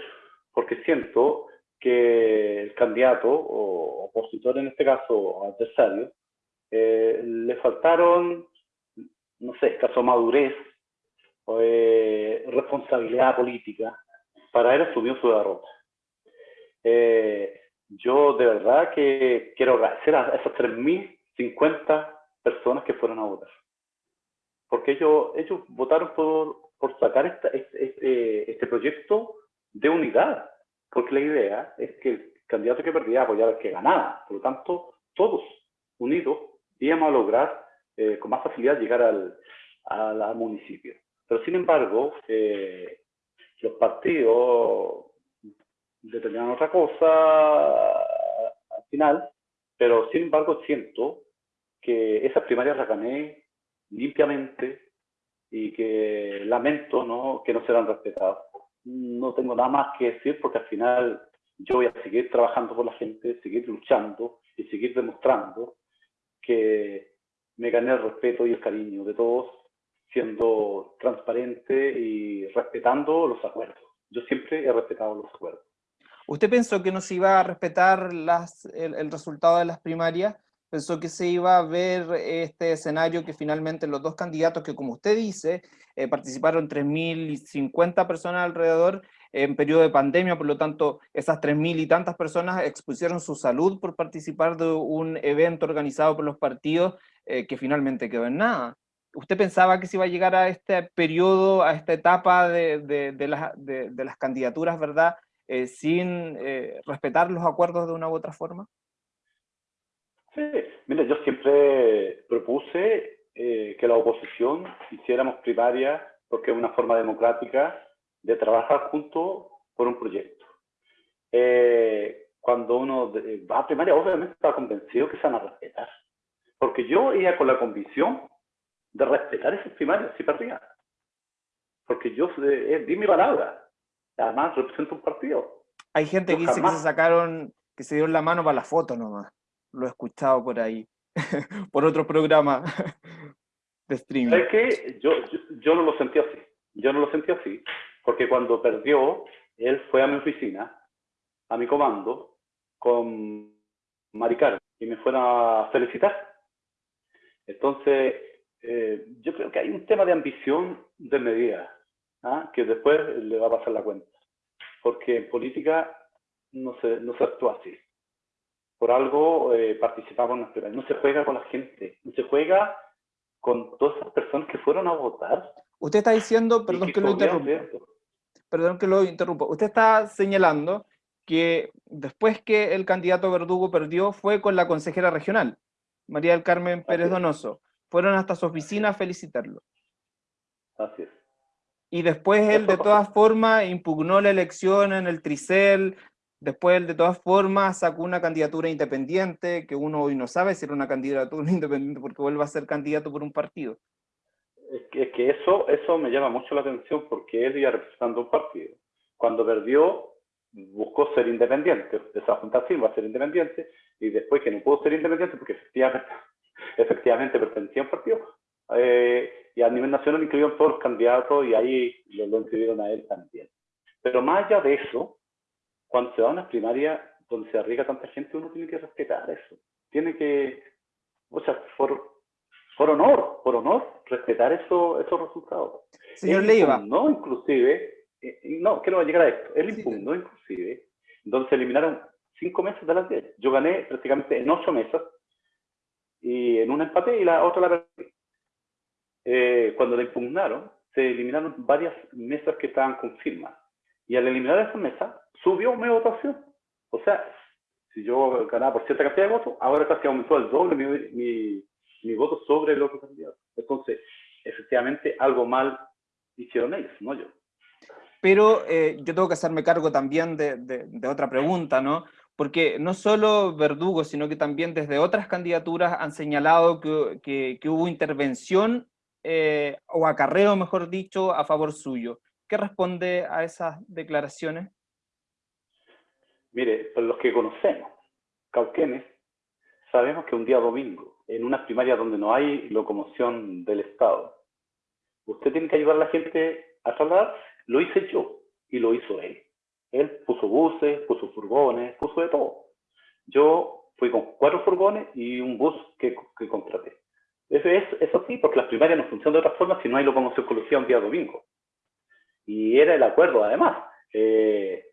porque siento que el candidato, o opositor en este caso, adversario, eh, le faltaron no sé, escaso madurez, o responsabilidad política para haber asumido su derrota. Eh, yo de verdad que quiero agradecer a esas 3.050 personas que fueron a votar. Porque ellos, ellos votaron por, por sacar este, este, proyecto de unidad. Porque la idea es que el candidato que perdía apoyaba al que ganaba. Por lo tanto, todos unidos íbamos a lograr eh, con más facilidad llegar al, al, municipio. Pero sin embargo, eh, los partidos determinan otra cosa al final, pero sin embargo siento que esas primarias las gané limpiamente y que lamento ¿no? que no serán respetadas. No tengo nada más que decir porque al final yo voy a seguir trabajando por la gente, seguir luchando y seguir demostrando que me gané el respeto y el cariño de todos, siendo transparente y respetando los acuerdos. Yo siempre he respetado los acuerdos. ¿Usted pensó que no se iba a respetar las, el, resultado de las primarias? ¿Pensó que se iba a ver este escenario que finalmente los dos candidatos que, como usted dice, eh, participaron 3.050 personas alrededor en periodo de pandemia, por lo tanto, esas 3.000 y tantas personas expusieron su salud por participar de un evento organizado por los partidos eh, que finalmente quedó en nada. ¿Usted pensaba que se iba a llegar a este periodo, a esta etapa de, de, de, las candidaturas, verdad, eh, sin eh, respetar los acuerdos de una u otra forma? Sí, mira, yo siempre propuse eh, que la oposición hiciéramos primaria porque es una forma democrática de trabajar juntos por un proyecto. Eh, cuando uno va a primaria, obviamente está convencido que se van a respetar. Porque yo iba con la convicción de respetar esas primarias, si perdía. Porque yo eh, di mi palabra. Además, represento un partido. Hay gente que dice que se sacaron, que se dieron la mano para la foto nomás. Lo he escuchado por ahí, por otro programa de streaming. ¿Sabes qué? Yo, yo, no lo sentí así. Yo no lo sentí así. Porque cuando perdió, él fue a mi oficina, a mi comando, con Maricar, y me fueron a felicitar. Entonces, eh, yo creo que hay un tema de ambición de medida, ¿ah? que después le va a pasar la cuenta. Porque en política no se, no se actúa así. Por algo eh, participamos en las primarias. No se juega con la gente, no se juega con todas esas personas que fueron a votar. Usted está diciendo, perdón que, lo interrumpa, perdón que lo interrumpa, usted está señalando que después que el candidato Verdugo perdió fue con la consejera regional, María del Carmen Pérez Donoso. Fueron hasta su oficina a felicitarlo. Así es. Y después él, de todas formas, impugnó la elección en el Tricel, después él, de todas formas, sacó una candidatura independiente, que uno hoy no sabe si era una candidatura independiente porque vuelve a ser candidato por un partido. Es que, eso, eso me llama mucho la atención porque él iba representando un partido. Cuando perdió, buscó ser independiente, esa junta va a ser independiente, y después que no pudo ser independiente porque efectivamente efectivamente pertenecía a un partido. Eh, y a nivel nacional incluyeron todos los candidatos y ahí lo, lo, inscribieron a él también. Pero más allá de eso, cuando se va a una primaria donde se arriesga tanta gente, uno tiene que respetar eso. Tiene que, o sea, por, por honor, por honor, respetar eso, esos resultados. Señor Leiva. No, inclusive, eh, no, quiero llegar a esto. Él impugnó, inclusive, donde se eliminaron cinco meses de las 10. Yo gané prácticamente en ocho mesas y en un empate y la otra la perdí. Eh, cuando la impugnaron, se eliminaron varias mesas que estaban con firma. Y al eliminar esa mesa, subió mi votación. O sea, si yo ganaba por cierta cantidad de votos, ahora casi aumentó el doble mi, mi, mi voto sobre el otro candidato. Entonces, efectivamente, algo mal hicieron ellos, no yo. Pero eh, yo tengo que hacerme cargo también de, otra pregunta, ¿no? porque no solo Verdugo, sino que también desde otras candidaturas han señalado que, hubo intervención eh, o acarreo, mejor dicho, a favor suyo. ¿Qué responde a esas declaraciones? Mire, los que conocemos, Cauquenes, sabemos que un día domingo, en una primaria donde no hay locomoción del Estado, usted tiene que ayudar a la gente a trasladar, lo hice yo y lo hizo él. Él puso buses, puso furgones, puso de todo. Yo fui con cuatro furgones y un bus que, que contraté. Eso es eso sí, porque las primarias no funcionan de otra forma si no hay locomoción colectiva un día domingo. Y era el acuerdo, además. Eh,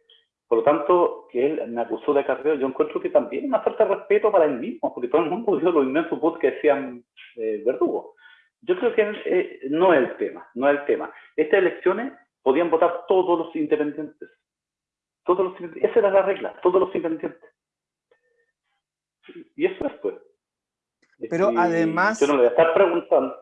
por lo tanto, que él me acusó de acarreo, yo encuentro que también una falta de respeto para él mismo, porque todo el mundo vio los inmensos bus que decían eh, verdugo. Yo creo que eh, no es el tema, no es el tema. Estas elecciones podían votar todos los independientes. Todos los Esa era la regla, todos los independientes. Y eso es, pues. Pero además... Yo no le voy a estar preguntando.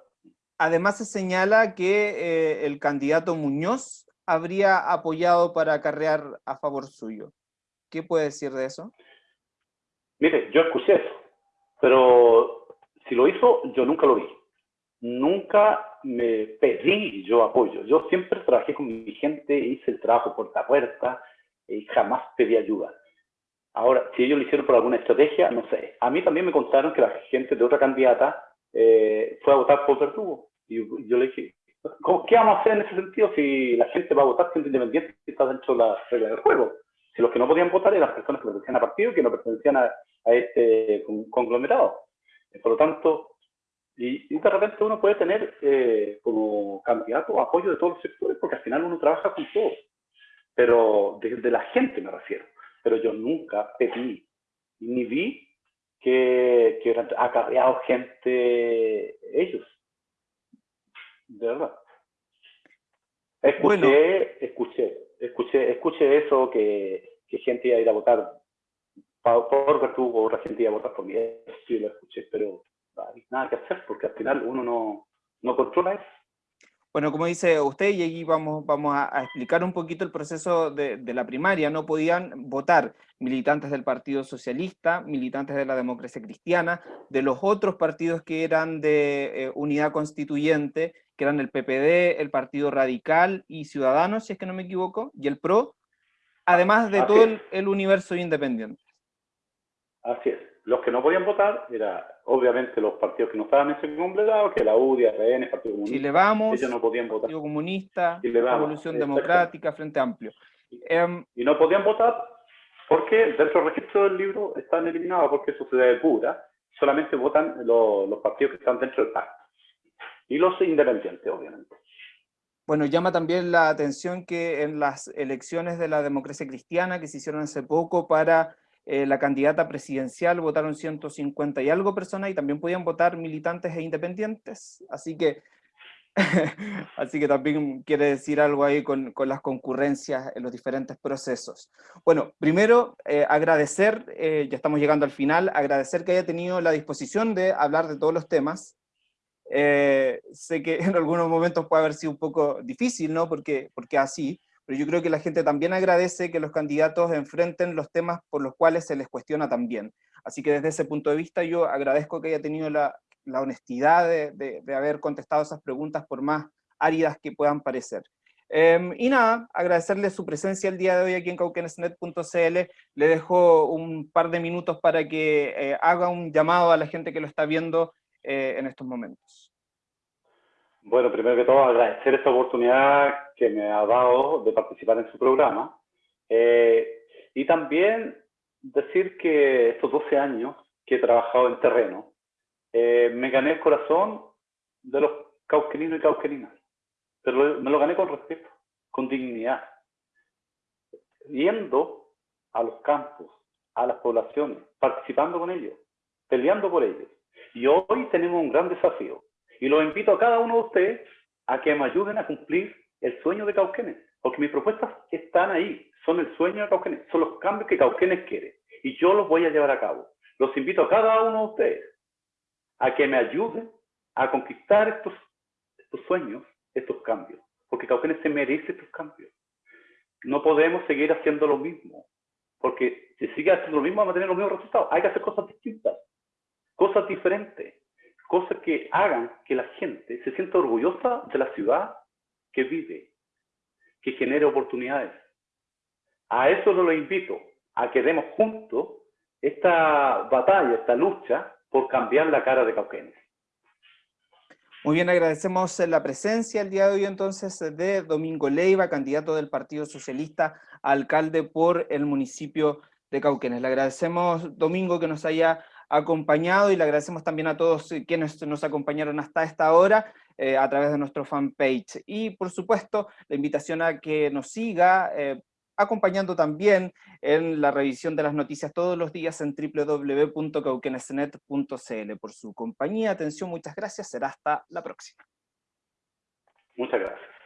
Además se señala que eh, el candidato Muñoz habría apoyado para acarrear a favor suyo. ¿Qué puede decir de eso? Mire, yo escuché eso, pero si lo hizo, yo nunca lo vi. Nunca me pedí yo apoyo. Yo siempre trabajé con mi gente, hice el trabajo puerta a puerta, y jamás pedí ayuda. Ahora, si ellos lo hicieron por alguna estrategia, no sé. A mí también me contaron que la gente de otra candidata eh, fue a votar por Verdugo. Y yo le dije, ¿qué vamos a hacer en ese sentido si la gente va a votar siendo independiente y está dentro de la regla del juego? Si los que no podían votar eran personas que pertenecían a partido que no pertenecían a, este conglomerado. Por lo tanto, y, de repente uno puede tener eh, como candidato apoyo de todos los sectores porque al final uno trabaja con todos pero de, la gente me refiero. Pero yo nunca pedí ni vi que, que hubieran acarreado gente ellos. De verdad. Escuché, escuché, escuché, escuché eso que, que gente iba a ir a votar por Vertugo, otra gente iba a votar por mí, sí lo escuché, pero hay nada que hacer porque al final uno no, no controla eso. Bueno, como dice usted, y aquí vamos, vamos a, explicar un poquito el proceso de, la primaria. No podían votar militantes del Partido Socialista, militantes de la Democracia Cristiana, de los otros partidos que eran de eh, unidad constituyente, que eran el PPD, el Partido Radical y Ciudadanos, si es que no me equivoco, y el PRO, además de todo el, universo independiente. Así es los que no podían votar eran obviamente los partidos que no estaban en ese conglomerado, que la UDI, RN, Partido Comunista. Chile Vamos, ellos no podían votar. Partido Comunista, Revolución Democrática, Frente Amplio. Em, y no podían votar porque dentro del registro del libro están eliminados porque eso se pura. Solamente votan los, los partidos que están dentro del pacto. Y los independientes, obviamente. Bueno, llama también la atención que en las elecciones de la democracia cristiana que se hicieron hace poco para eh, la candidata presidencial votaron 150 y algo personas y también podían votar militantes e independientes, así que, así que también quiere decir algo ahí con, con, las concurrencias en los diferentes procesos. Bueno, primero eh, agradecer, eh, ya estamos llegando al final, agradecer que haya tenido la disposición de hablar de todos los temas, sé que en algunos momentos puede haber sido un poco difícil, ¿no? Porque, porque así, pero yo creo que la gente también agradece que los candidatos enfrenten los temas por los cuales se les cuestiona también. Así que desde ese punto de vista yo agradezco que haya tenido la, honestidad de, haber contestado esas preguntas por más áridas que puedan parecer. Em, y nada, agradecerle su presencia el día de hoy aquí en cauquenesnet.cl. Le dejo un par de minutos para que eh, haga un llamado a la gente que lo está viendo eh, en estos momentos. Bueno, primero que todo agradecer esta oportunidad que me ha dado de participar en su programa. Eh, y también decir que estos 12 años que he trabajado en terreno, eh, me gané el corazón de los cauqueninos y cauqueninas. Pero me lo gané con respeto, con dignidad. Yendo a los campos, a las poblaciones, participando con ellos, peleando por ellos. Y hoy tenemos un gran desafío, y los invito a cada uno de ustedes a que me ayuden a cumplir el sueño de Cauquenes, porque mis propuestas están ahí, son el sueño de Cauquenes, son los cambios que Cauquenes quiere, y yo los voy a llevar a cabo. Los invito a cada uno de ustedes a que me ayuden a conquistar estos, estos sueños, estos cambios, porque Cauquenes se merece estos cambios. No podemos seguir haciendo lo mismo, porque si sigue haciendo lo mismo vamos a tener los mismos resultados. Hay que hacer cosas distintas, cosas diferentes cosas que hagan que la gente se sienta orgullosa de la ciudad que vive, que genere oportunidades. A eso lo invito, a que demos juntos esta batalla, esta lucha por cambiar la cara de Cauquenes. Muy bien, agradecemos la presencia el día de hoy entonces de Domingo Leiva, candidato del Partido Socialista alcalde por el municipio de Cauquenes. Le agradecemos, Domingo, que nos haya acompañado y le agradecemos también a todos quienes nos acompañaron hasta esta hora eh, a través de nuestro fanpage. Y por supuesto, la invitación a que nos siga eh, acompañando también en la revisión de las noticias todos los días en www.cauquenesnet.cl. Por su compañía, atención, muchas gracias, será hasta la próxima. Muchas gracias.